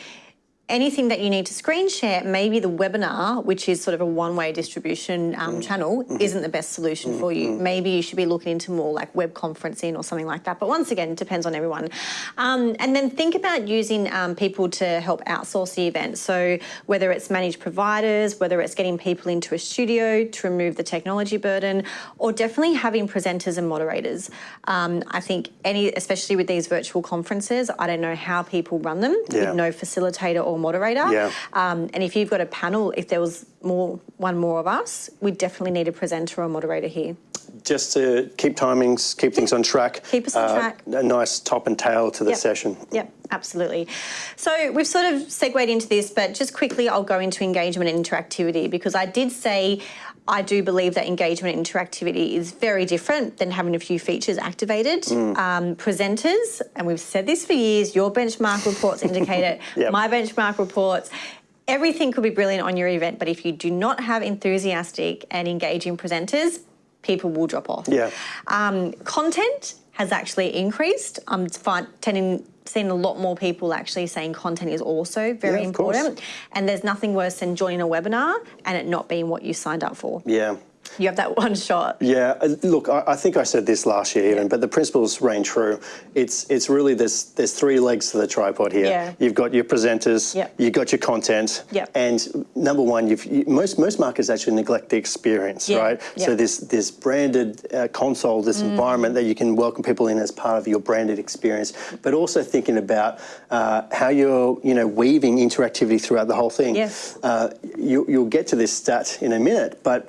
anything that you need to screen share, maybe the webinar, which is sort of a one way distribution um, channel, isn't the best solution for you. Maybe you should be looking into more like web conferencing or something like that. But once again, it depends on everyone. Um, and then think about using um, people to help outsource the event. So whether it's managed providers, whether it's getting people into a studio to remove the technology burden, or definitely having presenters and moderators. Um, I think any, especially with these virtual conferences, I don't know how people run them Yeah. with no facilitator or moderator. Yeah. Um, and if you've got a panel, if there was more, one more of us, we definitely need a presenter or moderator here. Just to keep timings, keep things on track. Keep us on uh, track. A nice top and tail to the Yep. session. Yep, absolutely. So we've sort of segued into this, but just quickly, I'll go into engagement and interactivity because I did say I do believe that engagement and interactivity is very different than having a few features activated. Um, presenters, and we've said this for years, your benchmark reports indicate it, <laughs> Yep. my benchmark reports. Everything could be brilliant on your event, but if you do not have enthusiastic and engaging presenters, people will drop off. Yeah. Um, content has actually increased. Um, I'm tending, seeing a lot more people actually saying content is also very Yeah, of course. important. And there's nothing worse than joining a webinar and it not being what you signed up for. Yeah. You have that <laughs> one shot. Yeah, uh, look, I, I think I said this last year even, but the principles reign true. It's it's really there's there's three legs to the tripod here. Yeah. You've got your presenters, Yep. you've got your content, Yep. and number one, you've you, most most marketers actually neglect the experience, Yeah, right? yeah. So this this branded uh, console, this Mm. environment that you can welcome people in as part of your branded experience, but also thinking about uh, how you're you know weaving interactivity throughout the whole thing. Yes. Uh, you, you'll get to this stat in a minute, but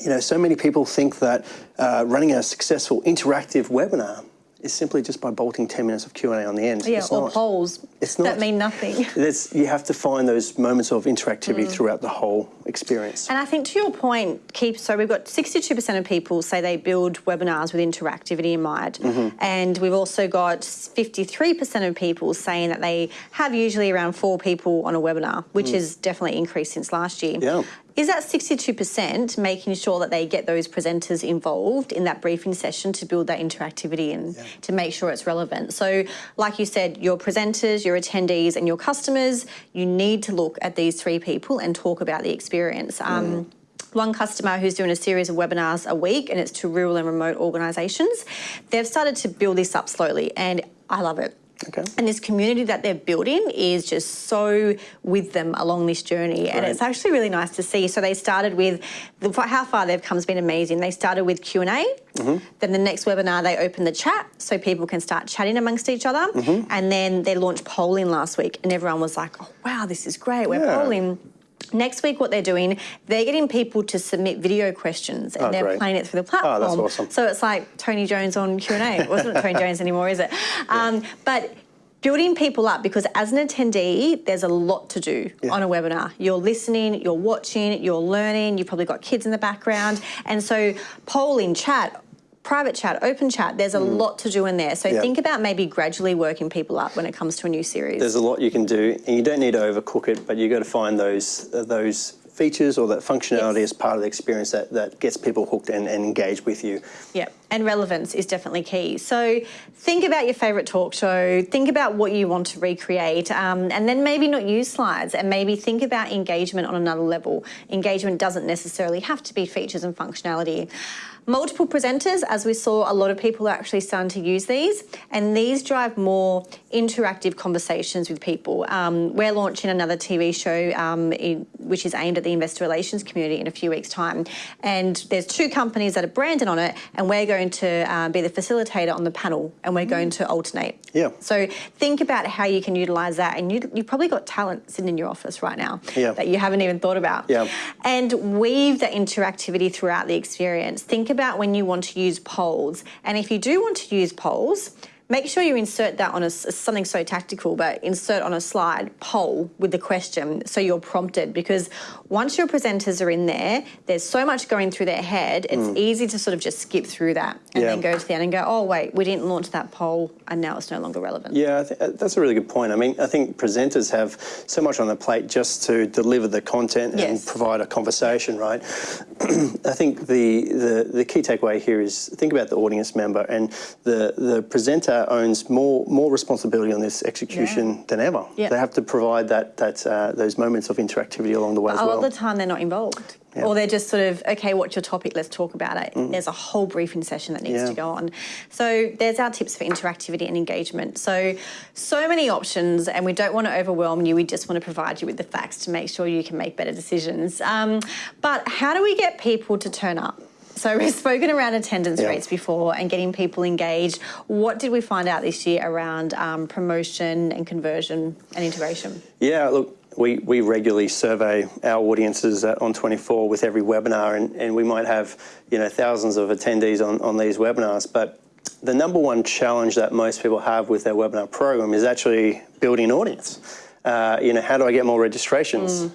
you know, so many people think that uh, running a successful interactive webinar is simply just by bolting 10 minutes of Q&A on the end. Yeah, It's or not. polls It's not, that mean nothing. There's, you have to find those moments of interactivity Mm. throughout the whole experience. And I think to your point, keep so we've got 62% of people say they build webinars with interactivity in mind. Mm-hmm. And we've also got 53% of people saying that they have usually around four people on a webinar, which has definitely increased since last year. Mm. Yeah. Is that 62% making sure that they get those presenters involved in that briefing session to build that interactivity and to make sure it's relevant? So, like you said, your presenters, your attendees, and your customers, you need to look at these three people and talk about the experience. Um, one customer who's doing a series of webinars a week and it's to rural and remote organisations, they've started to build this up slowly and I love it. Okay. And this community that they're building is just so with them along this journey, and it's actually really nice to see. So they started with the, how far they've come has been amazing. They started with Q and A. Mm-hmm. Then the next webinar they opened the chat so people can start chatting amongst each other, Mm-hmm. and then they launched polling last week, and everyone was like, "Oh wow, this is great! We're Yeah. polling." Next week, what they're doing, they're getting people to submit video questions and Oh, they're great. playing it through the platform. Oh, that's awesome. So it's like Tony Jones on Q and A. It wasn't Tony Jones anymore, is it? <laughs> Um, but building people up because as an attendee, there's a lot to do on a webinar. You're listening, you're watching, you're learning. You've probably got kids in the background, and so polling, chat. Private chat, open chat, there's a lot to do in there. So Mm. Yeah. think about maybe gradually working people up when it comes to a new series. There's a lot you can do, and you don't need to overcook it, but you've got to find those uh, those features or that functionality Yes. as part of the experience that, that gets people hooked and, and engaged with you. Yeah, and relevance is definitely key. So think about your favourite talk show, think about what you want to recreate, um, and then maybe not use slides and maybe think about engagement on another level. Engagement doesn't necessarily have to be features and functionality. Multiple presenters, as we saw, a lot of people are actually starting to use these, and these drive more interactive conversations with people. Um, we're launching another TV show um, in, which is aimed at the investor relations community in a few weeks' time, and there's two companies that are branded on it, and we're going to uh, be the facilitator on the panel, and we're going to alternate. Yeah. So think about how you can utilise that, and you, you've probably got talent sitting in your office right now Yeah. that you haven't even thought about. Yeah. And weave that interactivity throughout the experience. Think about when you want to use polls, and if you do want to use polls. Make sure you insert that on a, something so tactical, but insert on a slide poll with the question so you're prompted. Because once your presenters are in there, there's so much going through their head, it's easy to sort of just skip through that and Yeah. then go to the end and go, oh, wait, we didn't launch that poll and now it's no longer relevant. Yeah, I th- that's a really good point. I mean, I think presenters have so much on their plate just to deliver the content Yes. and provide a conversation, right? <clears throat> I think the, the the key takeaway here is think about the audience member, and the the presenter owns more more responsibility on this execution Yeah. than ever. Yeah. They have to provide that that uh, those moments of interactivity along the way as a well. The time they're not involved. Yeah. Or they're just sort of, okay, what's your topic? Let's talk about it. There's a whole briefing session that needs Mm. Yeah. to go on. So there's our tips for interactivity and engagement. So, so many options, and we don't want to overwhelm you. We just want to provide you with the facts to make sure you can make better decisions. Um, but how do we get people to turn up? So <laughs> we've spoken around attendance Yeah. rates before and getting people engaged. What did we find out this year around um, promotion and conversion and integration? Yeah, look, we, we regularly survey our audiences at On24 with every webinar, and, and we might have you know thousands of attendees on, on these webinars. But the number one challenge that most people have with their webinar program is actually building an audience. Uh, you know, how do I get more registrations?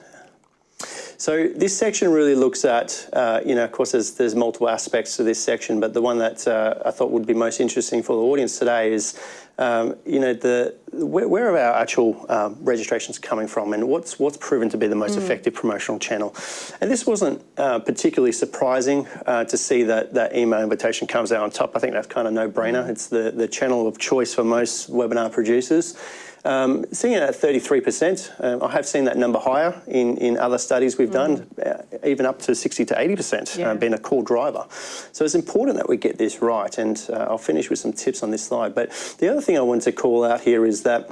So this section really looks at, uh, you know, of course, there's, there's multiple aspects to this section, but the one that uh, I thought would be most interesting for the audience today is, um, you know, the where, where are our actual um, registrations coming from, and what's what's proven to be the most effective promotional channel. And this wasn't uh, particularly surprising uh, to see that that email invitation comes out on top. I think that's kind of no-brainer. It's the the channel of choice for most webinar producers. Um, seeing it at 33%, um, I have seen that number higher in, in other studies we've done, uh, even up to 60 to 80% Yeah. uh, being a core driver. So it's important that we get this right, and uh, I'll finish with some tips on this slide. But the other thing I wanted to call out here is that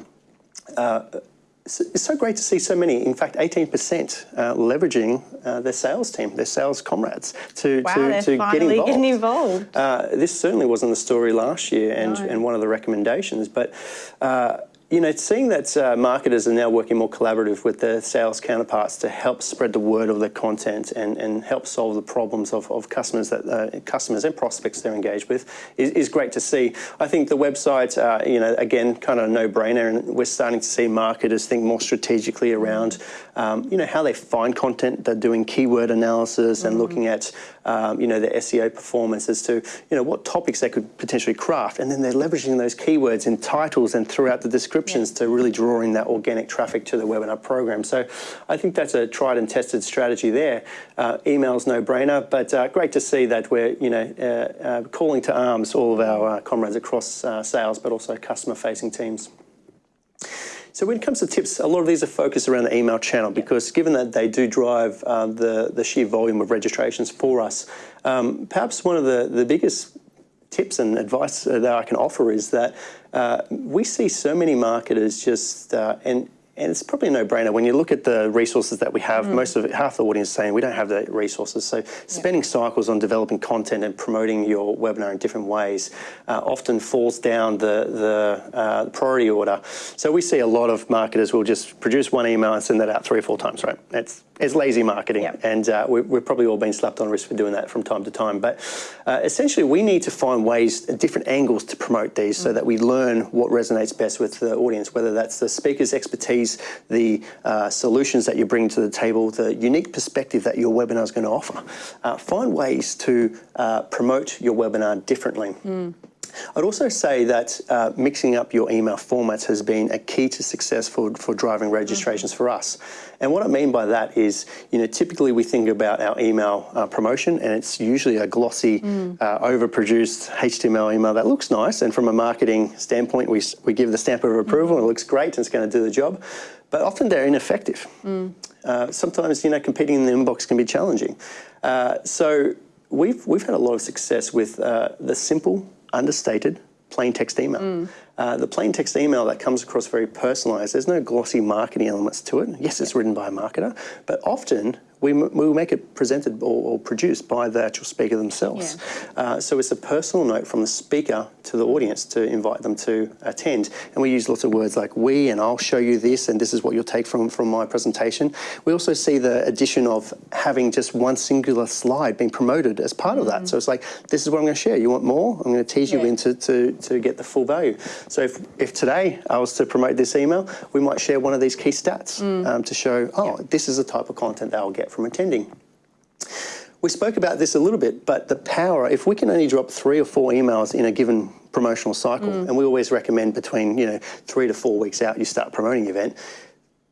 uh, it's, so great to see so many, in fact, 18% uh, leveraging uh, their sales team, their sales comrades to, Wow, to, to get involved. getting involved. Uh, this certainly wasn't the story last year and, No. and one of the recommendations, but uh, you know, seeing that uh, marketers are now working more collaborative with their sales counterparts to help spread the word of their content and, and help solve the problems of, of customers that uh, customers and prospects they're engaged with is, is great to see. I think the website, uh, you know, again, kind of a no-brainer, and we're starting to see marketers think more strategically around, um, you know, how they find content. They're doing keyword analysis and looking at, um, you know, the SEO performance as to, you know, what topics they could potentially craft, and then they're leveraging those keywords in titles and throughout the descriptions to really draw in that organic traffic to the webinar program. So I think that's a tried and tested strategy there. Uh, email's no brainer, but uh, great to see that we're, you know, uh, uh, calling to arms all of our uh, comrades across uh, sales, but also customer facing teams. So when it comes to tips, a lot of these are focused around the email channel because given that they do drive uh, the, the sheer volume of registrations for us, um, perhaps one of the, the biggest tips and advice that I can offer is that uh, we see so many marketers just, uh, and and it's probably a no-brainer when you look at the resources that we have. Most of it, half the audience is saying we don't have the resources. So spending cycles on developing content and promoting your webinar in different ways uh, often falls down the the uh, priority order. So we see a lot of marketers will just produce one email and send that out three or four times. Right? It's it's lazy marketing, Yep. and uh, we, we've probably all been slapped on the wrist for doing that from time to time. But uh, essentially, we need to find ways, different angles to promote these, so that we learn what resonates best with the audience. Whether that's the speaker's expertise, the uh, solutions that you bring to the table, the unique perspective that your webinar is going to offer. Uh, find ways to uh, promote your webinar differently. I'd also say that uh, mixing up your email formats has been a key to success for, for driving registrations mm -hmm. for us. And what I mean by that is, you know, typically we think about our email uh, promotion and it's usually a glossy, mm. uh, overproduced HTML email that looks nice. And from a marketing standpoint, we, we give the stamp of approval mm -hmm. and it looks great and it's going to do the job. But often they're ineffective. Mm. Uh, sometimes, you know, competing in the inbox can be challenging. Uh, so we've, we've had a lot of success with uh, the simple understated plain text email. Mm. Uh, the plain text email that comes across very personalized, there's no glossy marketing elements to it. Yes, it's written by a marketer, but often we, we make it presented or, or, produced by the actual speaker themselves. Yeah. Uh, so it's a personal note from the speaker to the audience to invite them to attend. And we use lots of words like we and I'll show you this and this is what you'll take from, from my presentation. We also see the addition of having just one singular slide being promoted as part of that. Mm. So it's like, this is what I'm going to share. You want more? I'm going to tease yeah. you into to, to get the full value. So if, if today I was to promote this email, we might share one of these key stats mm. um, to show, oh, yeah. this is the type of content they'll get from attending. We spoke about this a little bit, but the power, if we can only drop three or four emails in a given promotional cycle, mm. and we always recommend between, you know, three to four weeks out you start promoting the event,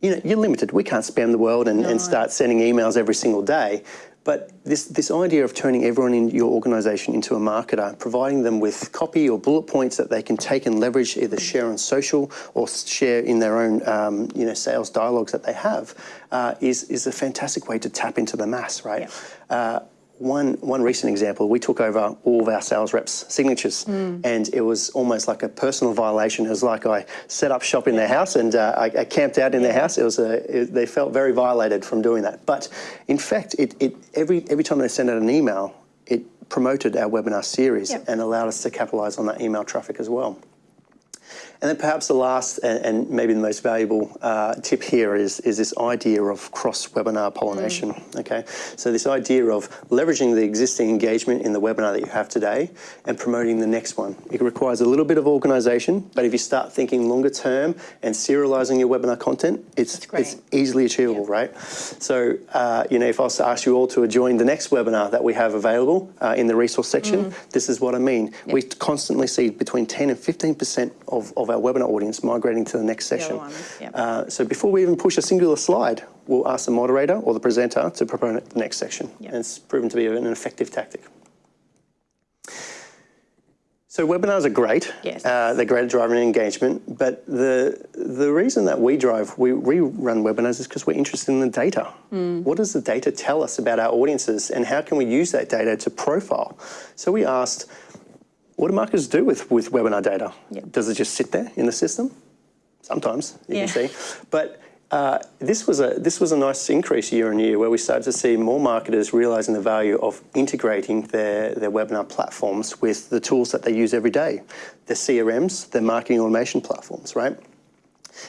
you know, you're limited. We can't spam the world and, no. and start sending emails every single day. But this, this idea of turning everyone in your organisation into a marketer, providing them with copy or bullet points that they can take and leverage, either share on social or share in their own um, you know, sales dialogues that they have, uh, is, is a fantastic way to tap into the mass, right? Yeah. Uh, one, one recent example, we took over all of our sales reps' signatures mm. and it was almost like a personal violation. It was like I set up shop in their house and uh, I, I, camped out in their house. It was a, it, they felt very violated from doing that. But in fact, it, it, every, every time they sent out an email, it promoted our webinar series yep. and allowed us to capitalize on that email traffic as well. And then perhaps the last and, and maybe the most valuable uh, tip here is, is this idea of cross-webinar pollination, mm. okay? So this idea of leveraging the existing engagement in the webinar that you have today and promoting the next one. It requires a little bit of organization, but if you start thinking longer term and serializing your webinar content, it's, it's easily achievable, yeah. right? So, uh, you know, if I was to ask you all to join the next webinar that we have available uh, in the resource section, mm. this is what I mean. Yep. We constantly see between 10 and 15% of, of our webinar audience migrating to the next session. Yep. Uh, so before we even push a singular slide, we'll ask the moderator or the presenter to promote the next section. Yep. And it's proven to be an effective tactic. So webinars are great. Yes. Uh, they're great at driving engagement, but the the reason that we drive, we, we run webinars is because we're interested in the data. Mm. What does the data tell us about our audiences and how can we use that data to profile? So we asked, what do marketers do with, with webinar data? Yep. Does it just sit there in the system? Sometimes, you yeah. can see. But uh, this was a this was a nice increase year on year where we started to see more marketers realizing the value of integrating their, their webinar platforms with the tools that they use every day, their CRMs, their marketing automation platforms, right?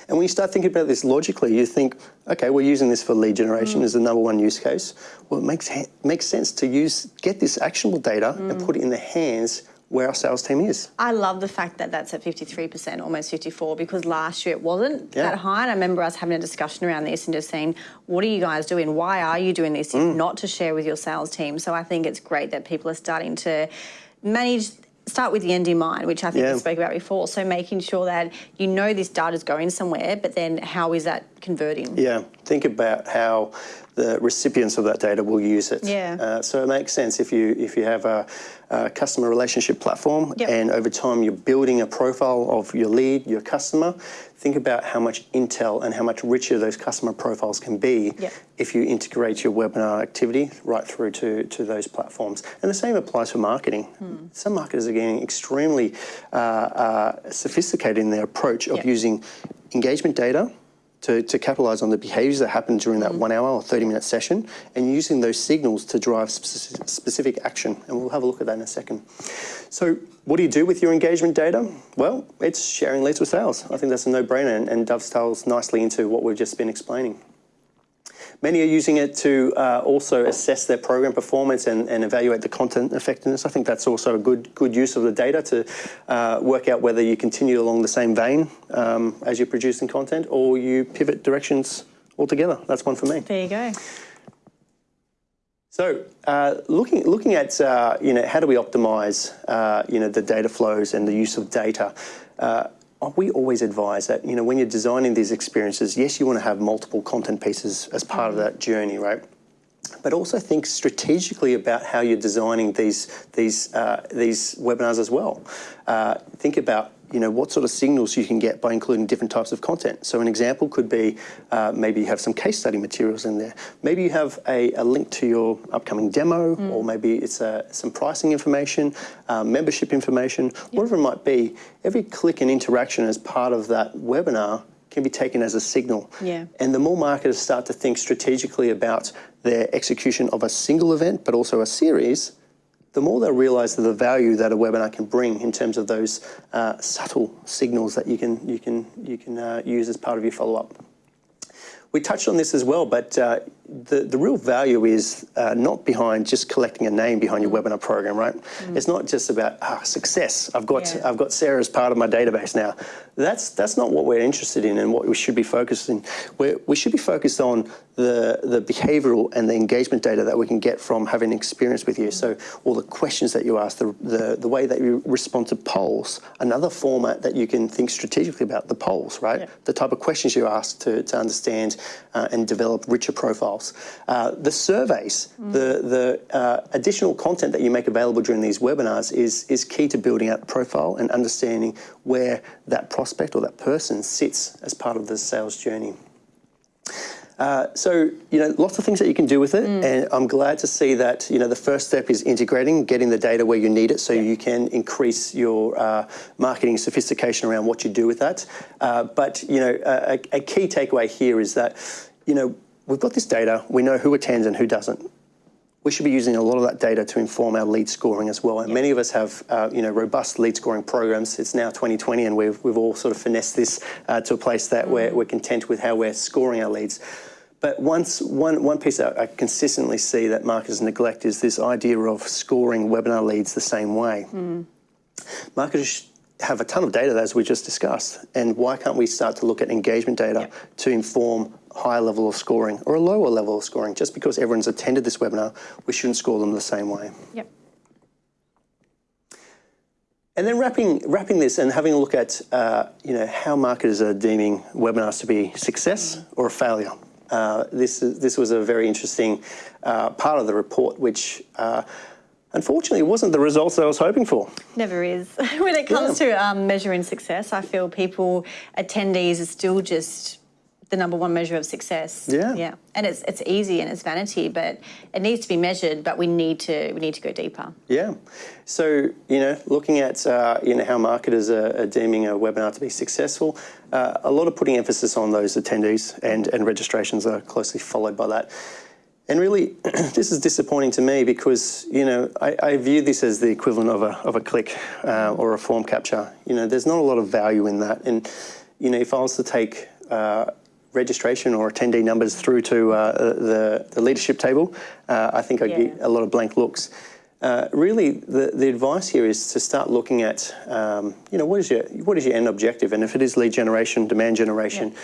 And when you start thinking about this logically, you think, okay, we're using this for lead generation mm. as the number one use case. Well, it makes makes sense to use get this actionable data mm. and put it in the hands where our sales team is. I love the fact that that's at 53%, almost 54, because last year it wasn't yeah. that high. And I remember us having a discussion around this and just saying, what are you guys doing? Why are you doing this? Mm. Not to share with your sales team. So I think it's great that people are starting to manage start with the end in mind, which I think yeah. we spoke about before. So making sure that you know this data is going somewhere, but then how is that converting? Yeah, think about how the recipients of that data will use it. Yeah. Uh, so it makes sense if you if you have a, a customer relationship platform yep. and over time you're building a profile of your lead, your customer, think about how much intel and how much richer those customer profiles can be yep. if you integrate your webinar activity right through to, to those platforms. And the same applies for marketing. Hmm. Some marketers are getting extremely uh, uh, sophisticated in their approach of yep. using engagement data to, to capitalize on the behaviors that happen during that mm. one hour or 30 minute session and using those signals to drive specific, specific action. And we'll have a look at that in a second. So what do you do with your engagement data? Well, it's sharing leads with sales. I think that's a no-brainer and, and dovetails nicely into what we've just been explaining. Many are using it to uh, also assess their program performance and, and, evaluate the content effectiveness. I think that's also a good good use of the data to uh, work out whether you continue along the same vein um, as you're producing content or you pivot directions altogether. That's one for me. There you go. So, uh, looking looking at uh, you know how do we optimize uh, you know the data flows and the use of data. Uh, we always advise that you know when you're designing these experiences, yes, you want to have multiple content pieces as part of that journey, right? But also think strategically about how you're designing these these uh, these webinars as well. Uh, think about you know, what sort of signals you can get by including different types of content. So an example could be uh, maybe you have some case study materials in there. Maybe you have a, a link to your upcoming demo, mm. or maybe it's uh, some pricing information, uh, membership information, yep. whatever it might be. Every click and interaction as part of that webinar can be taken as a signal. Yeah. And the more marketers start to think strategically about their execution of a single event, but also a series, the more they'll realise the value that a webinar can bring in terms of those uh, subtle signals that you can you can you can uh, use as part of your follow up. We touched on this as well, but uh, the, the real value is uh, not behind just collecting a name behind your webinar program, right? Mm. It's not just about ah, success. I've got yeah. I've got Sarah as part of my database now. That's that's not what we're interested in and what we should be focused in. we we should be focused on the the behavioural and the engagement data that we can get from having experience with you. So all the questions that you ask, the, the the way that you respond to polls, another format that you can think strategically about the polls, right? Yeah. The type of questions you ask to to understand uh, and develop richer profiles uh, the surveys, mm. the, the uh, additional content that you make available during these webinars is, is key to building out the profile and understanding where that prospect or that person sits as part of the sales journey. Uh, so, you know, lots of things that you can do with it. Mm. And I'm glad to see that, you know, the first step is integrating, getting the data where you need it so yeah. you can increase your uh, marketing sophistication around what you do with that. Uh, but, you know, a, a, key takeaway here is that, you know, we've got this data, we know who attends and who doesn't. We should be using a lot of that data to inform our lead scoring as well. And yep. many of us have, uh, you know, robust lead scoring programs. It's now 2020 and we've, we've all sort of finessed this uh, to a place that mm. we're, we're content with how we're scoring our leads. But once, one, one piece that I consistently see that marketers neglect is this idea of scoring webinar leads the same way. Mm. Marketers have a ton of data, as we just discussed, and why can't we start to look at engagement data yep. to inform higher level of scoring or a lower level of scoring. Just because everyone's attended this webinar, we shouldn't score them the same way. Yep. And then wrapping, wrapping this and having a look at uh, you know, how marketers are deeming webinars to be success or a failure. Uh, this, this was a very interesting uh, part of the report, which uh, unfortunately wasn't the results I was hoping for. Never is. <laughs> when it comes yeah. to um, measuring success, I feel people, attendees are still just the number one measure of success. Yeah. Yeah. And it's it's easy and it's vanity, but it needs to be measured, but we need to we need to go deeper. Yeah. So, you know, looking at uh, you know how marketers are, are, deeming a webinar to be successful, uh, a lot of putting emphasis on those attendees and, and registrations are closely followed by that. And really, <clears throat> this is disappointing to me because, you know, I, I view this as the equivalent of a, of a click uh, or a form capture. You know, there's not a lot of value in that. And, you know, if I was to take uh, registration or attendee numbers through to uh, the, the leadership table, uh, I think I'd yeah. get a lot of blank looks. Uh, really, the, the advice here is to start looking at, um, you know, what is your what is your end objective, and if it is lead generation, demand generation,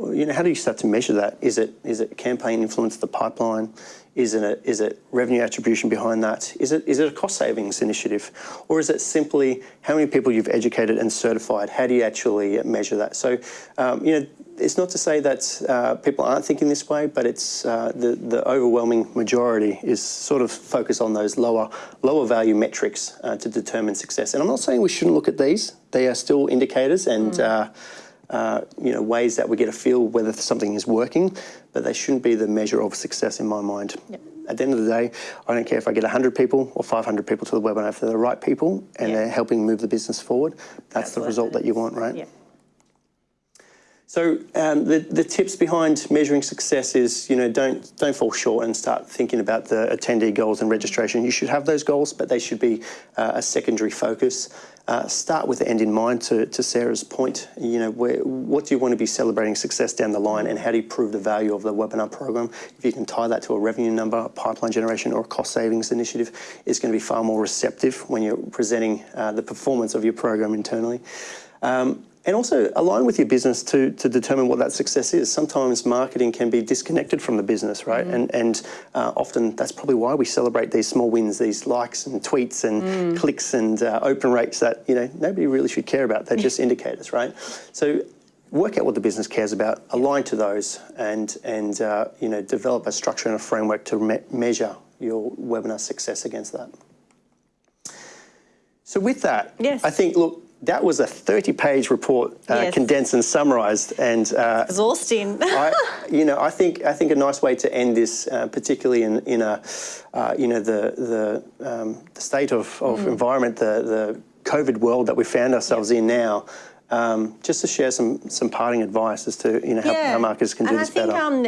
yeah. you know, how do you start to measure that? Is it is it campaign influence the pipeline? Is it is it revenue attribution behind that? Is it is it a cost savings initiative, or is it simply how many people you've educated and certified? How do you actually measure that? So, um, you know, it's not to say that uh, people aren't thinking this way, but it's uh, the, the overwhelming majority is sort of focused on those lower, lower value metrics uh, to determine success. And I'm not saying we shouldn't look at these. They are still indicators and mm. Uh, you know ways that we get a feel whether something is working, but they shouldn't be the measure of success in my mind. Yep. At the end of the day, I don't care if I get 100 people or 500 people to the webinar. If they're the right people and yep. they're helping move the business forward, that's, that's the result that you want, right? Yep. So um, the, the tips behind measuring success is, you know, don't, don't fall short and start thinking about the attendee goals and registration. You should have those goals, but they should be uh, a secondary focus. Uh, start with the end in mind to, to Sarah's point. You know, where, what do you want to be celebrating success down the line and how do you prove the value of the webinar program? If you can tie that to a revenue number, a pipeline generation or a cost savings initiative, it's going to be far more receptive when you're presenting uh, the performance of your program internally. Um, and also align with your business to, to determine what that success is. Sometimes marketing can be disconnected from the business, right? And, and uh, often that's probably why we celebrate these small wins, these likes and tweets and clicks and uh, open rates that you know nobody really should care about. They're just <laughs> indicators, right? So work out what the business cares about, align to those, and and uh, you know develop a structure and a framework to me- measure your webinar success against that. So with that, Yes. I think look. That was a 30-page report, uh, Yes. condensed and summarised, and uh, Exhausting. <laughs> I, you know, I think I think a nice way to end this, uh, particularly in in a, uh, you know, the the, um, the state of, of Mm. environment, the the COVID world that we found ourselves in now, um, just to share some some parting advice as to you know how, how marketers can do and this I think, better. Um,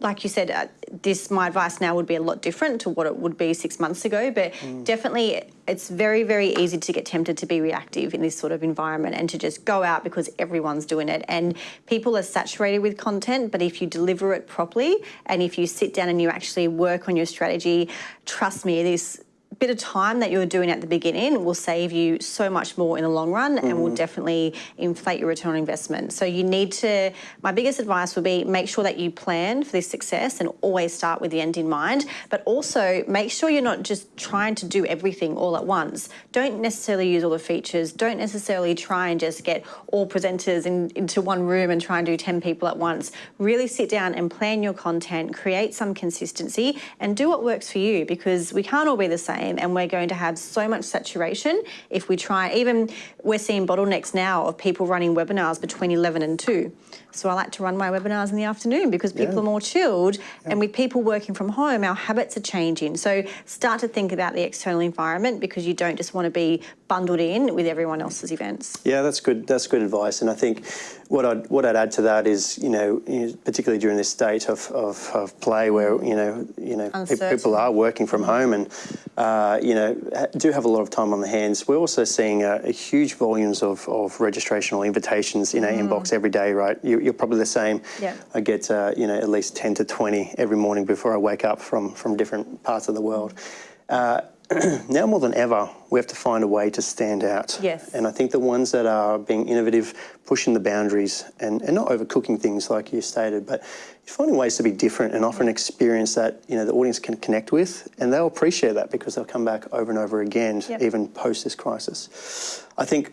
like you said, uh, this my advice now would be a lot different to what it would be six months ago. But Mm. definitely, it's very very easy to get tempted to be reactive in this sort of environment and to just go out because everyone's doing it. And people are saturated with content. But if you deliver it properly and if you sit down and you actually work on your strategy, trust me, this bit of time that you're doing at the beginning will save you so much more in the long run and will mm. definitely inflate your return on investment. So you need to my biggest advice would be make sure that you plan for this success and always start with the end in mind, but also make sure you're not just trying to do everything all at once. Don't necessarily use all the features. Don't necessarily try and just get all presenters in, into one room and try and do 10 people at once. Really sit down and plan your content, create some consistency and do what works for you because we can't all be the same and we're going to have so much saturation if we try. Even we're seeing bottlenecks now of people running webinars between 11 and 2. So I like to run my webinars in the afternoon because people Yeah. are more chilled and with people working from home, our habits are changing. So start to think about the external environment because you don't just want to be bundled in with everyone else's events. Yeah, that's good. That's good advice. And I think what I'd what I'd add to that is, you know, particularly during this state of, of, of play where you know you know pe- people are working from home and uh, you know do have a lot of time on their hands. We're also seeing a, a huge volumes of, of registration or invitations in our inbox every day. Right, you, you're probably the same. Yeah. I get uh, you know at least ten to twenty every morning before I wake up from from different parts of the world. Uh, <clears throat> now more than ever, we have to find a way to stand out. Yes. And I think the ones that are being innovative, pushing the boundaries, and, and not overcooking things like you stated, but finding ways to be different and offer an experience that you know the audience can connect with, and they'll appreciate that because they'll come back over and over again, Yep. even post this crisis. I think.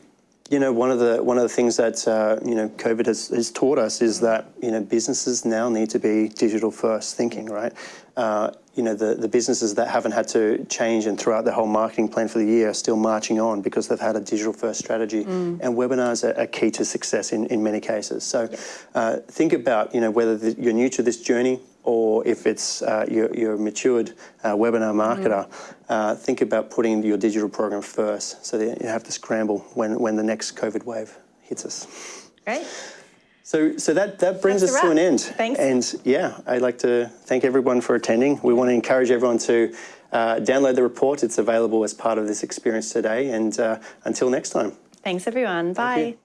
You know, one of the one of the things that uh, you know COVID has, has taught us is that you know businesses now need to be digital first thinking, right? Uh, you know, the, the businesses that haven't had to change and throughout out their whole marketing plan for the year are still marching on because they've had a digital first strategy. And webinars are, are key to success in, in many cases. So uh, think about, you know, whether the, you're new to this journey or if it's uh, you're, you're a matured uh, webinar marketer, uh, think about putting your digital program first so that you have to scramble when, when the next COVID wave hits us. Great. So, so that, that brings That's us to an end. Thanks. And yeah, I'd like to thank everyone for attending. We want to encourage everyone to uh, download the report. It's available as part of this experience today. And uh, until next time. Thanks everyone. Bye. you.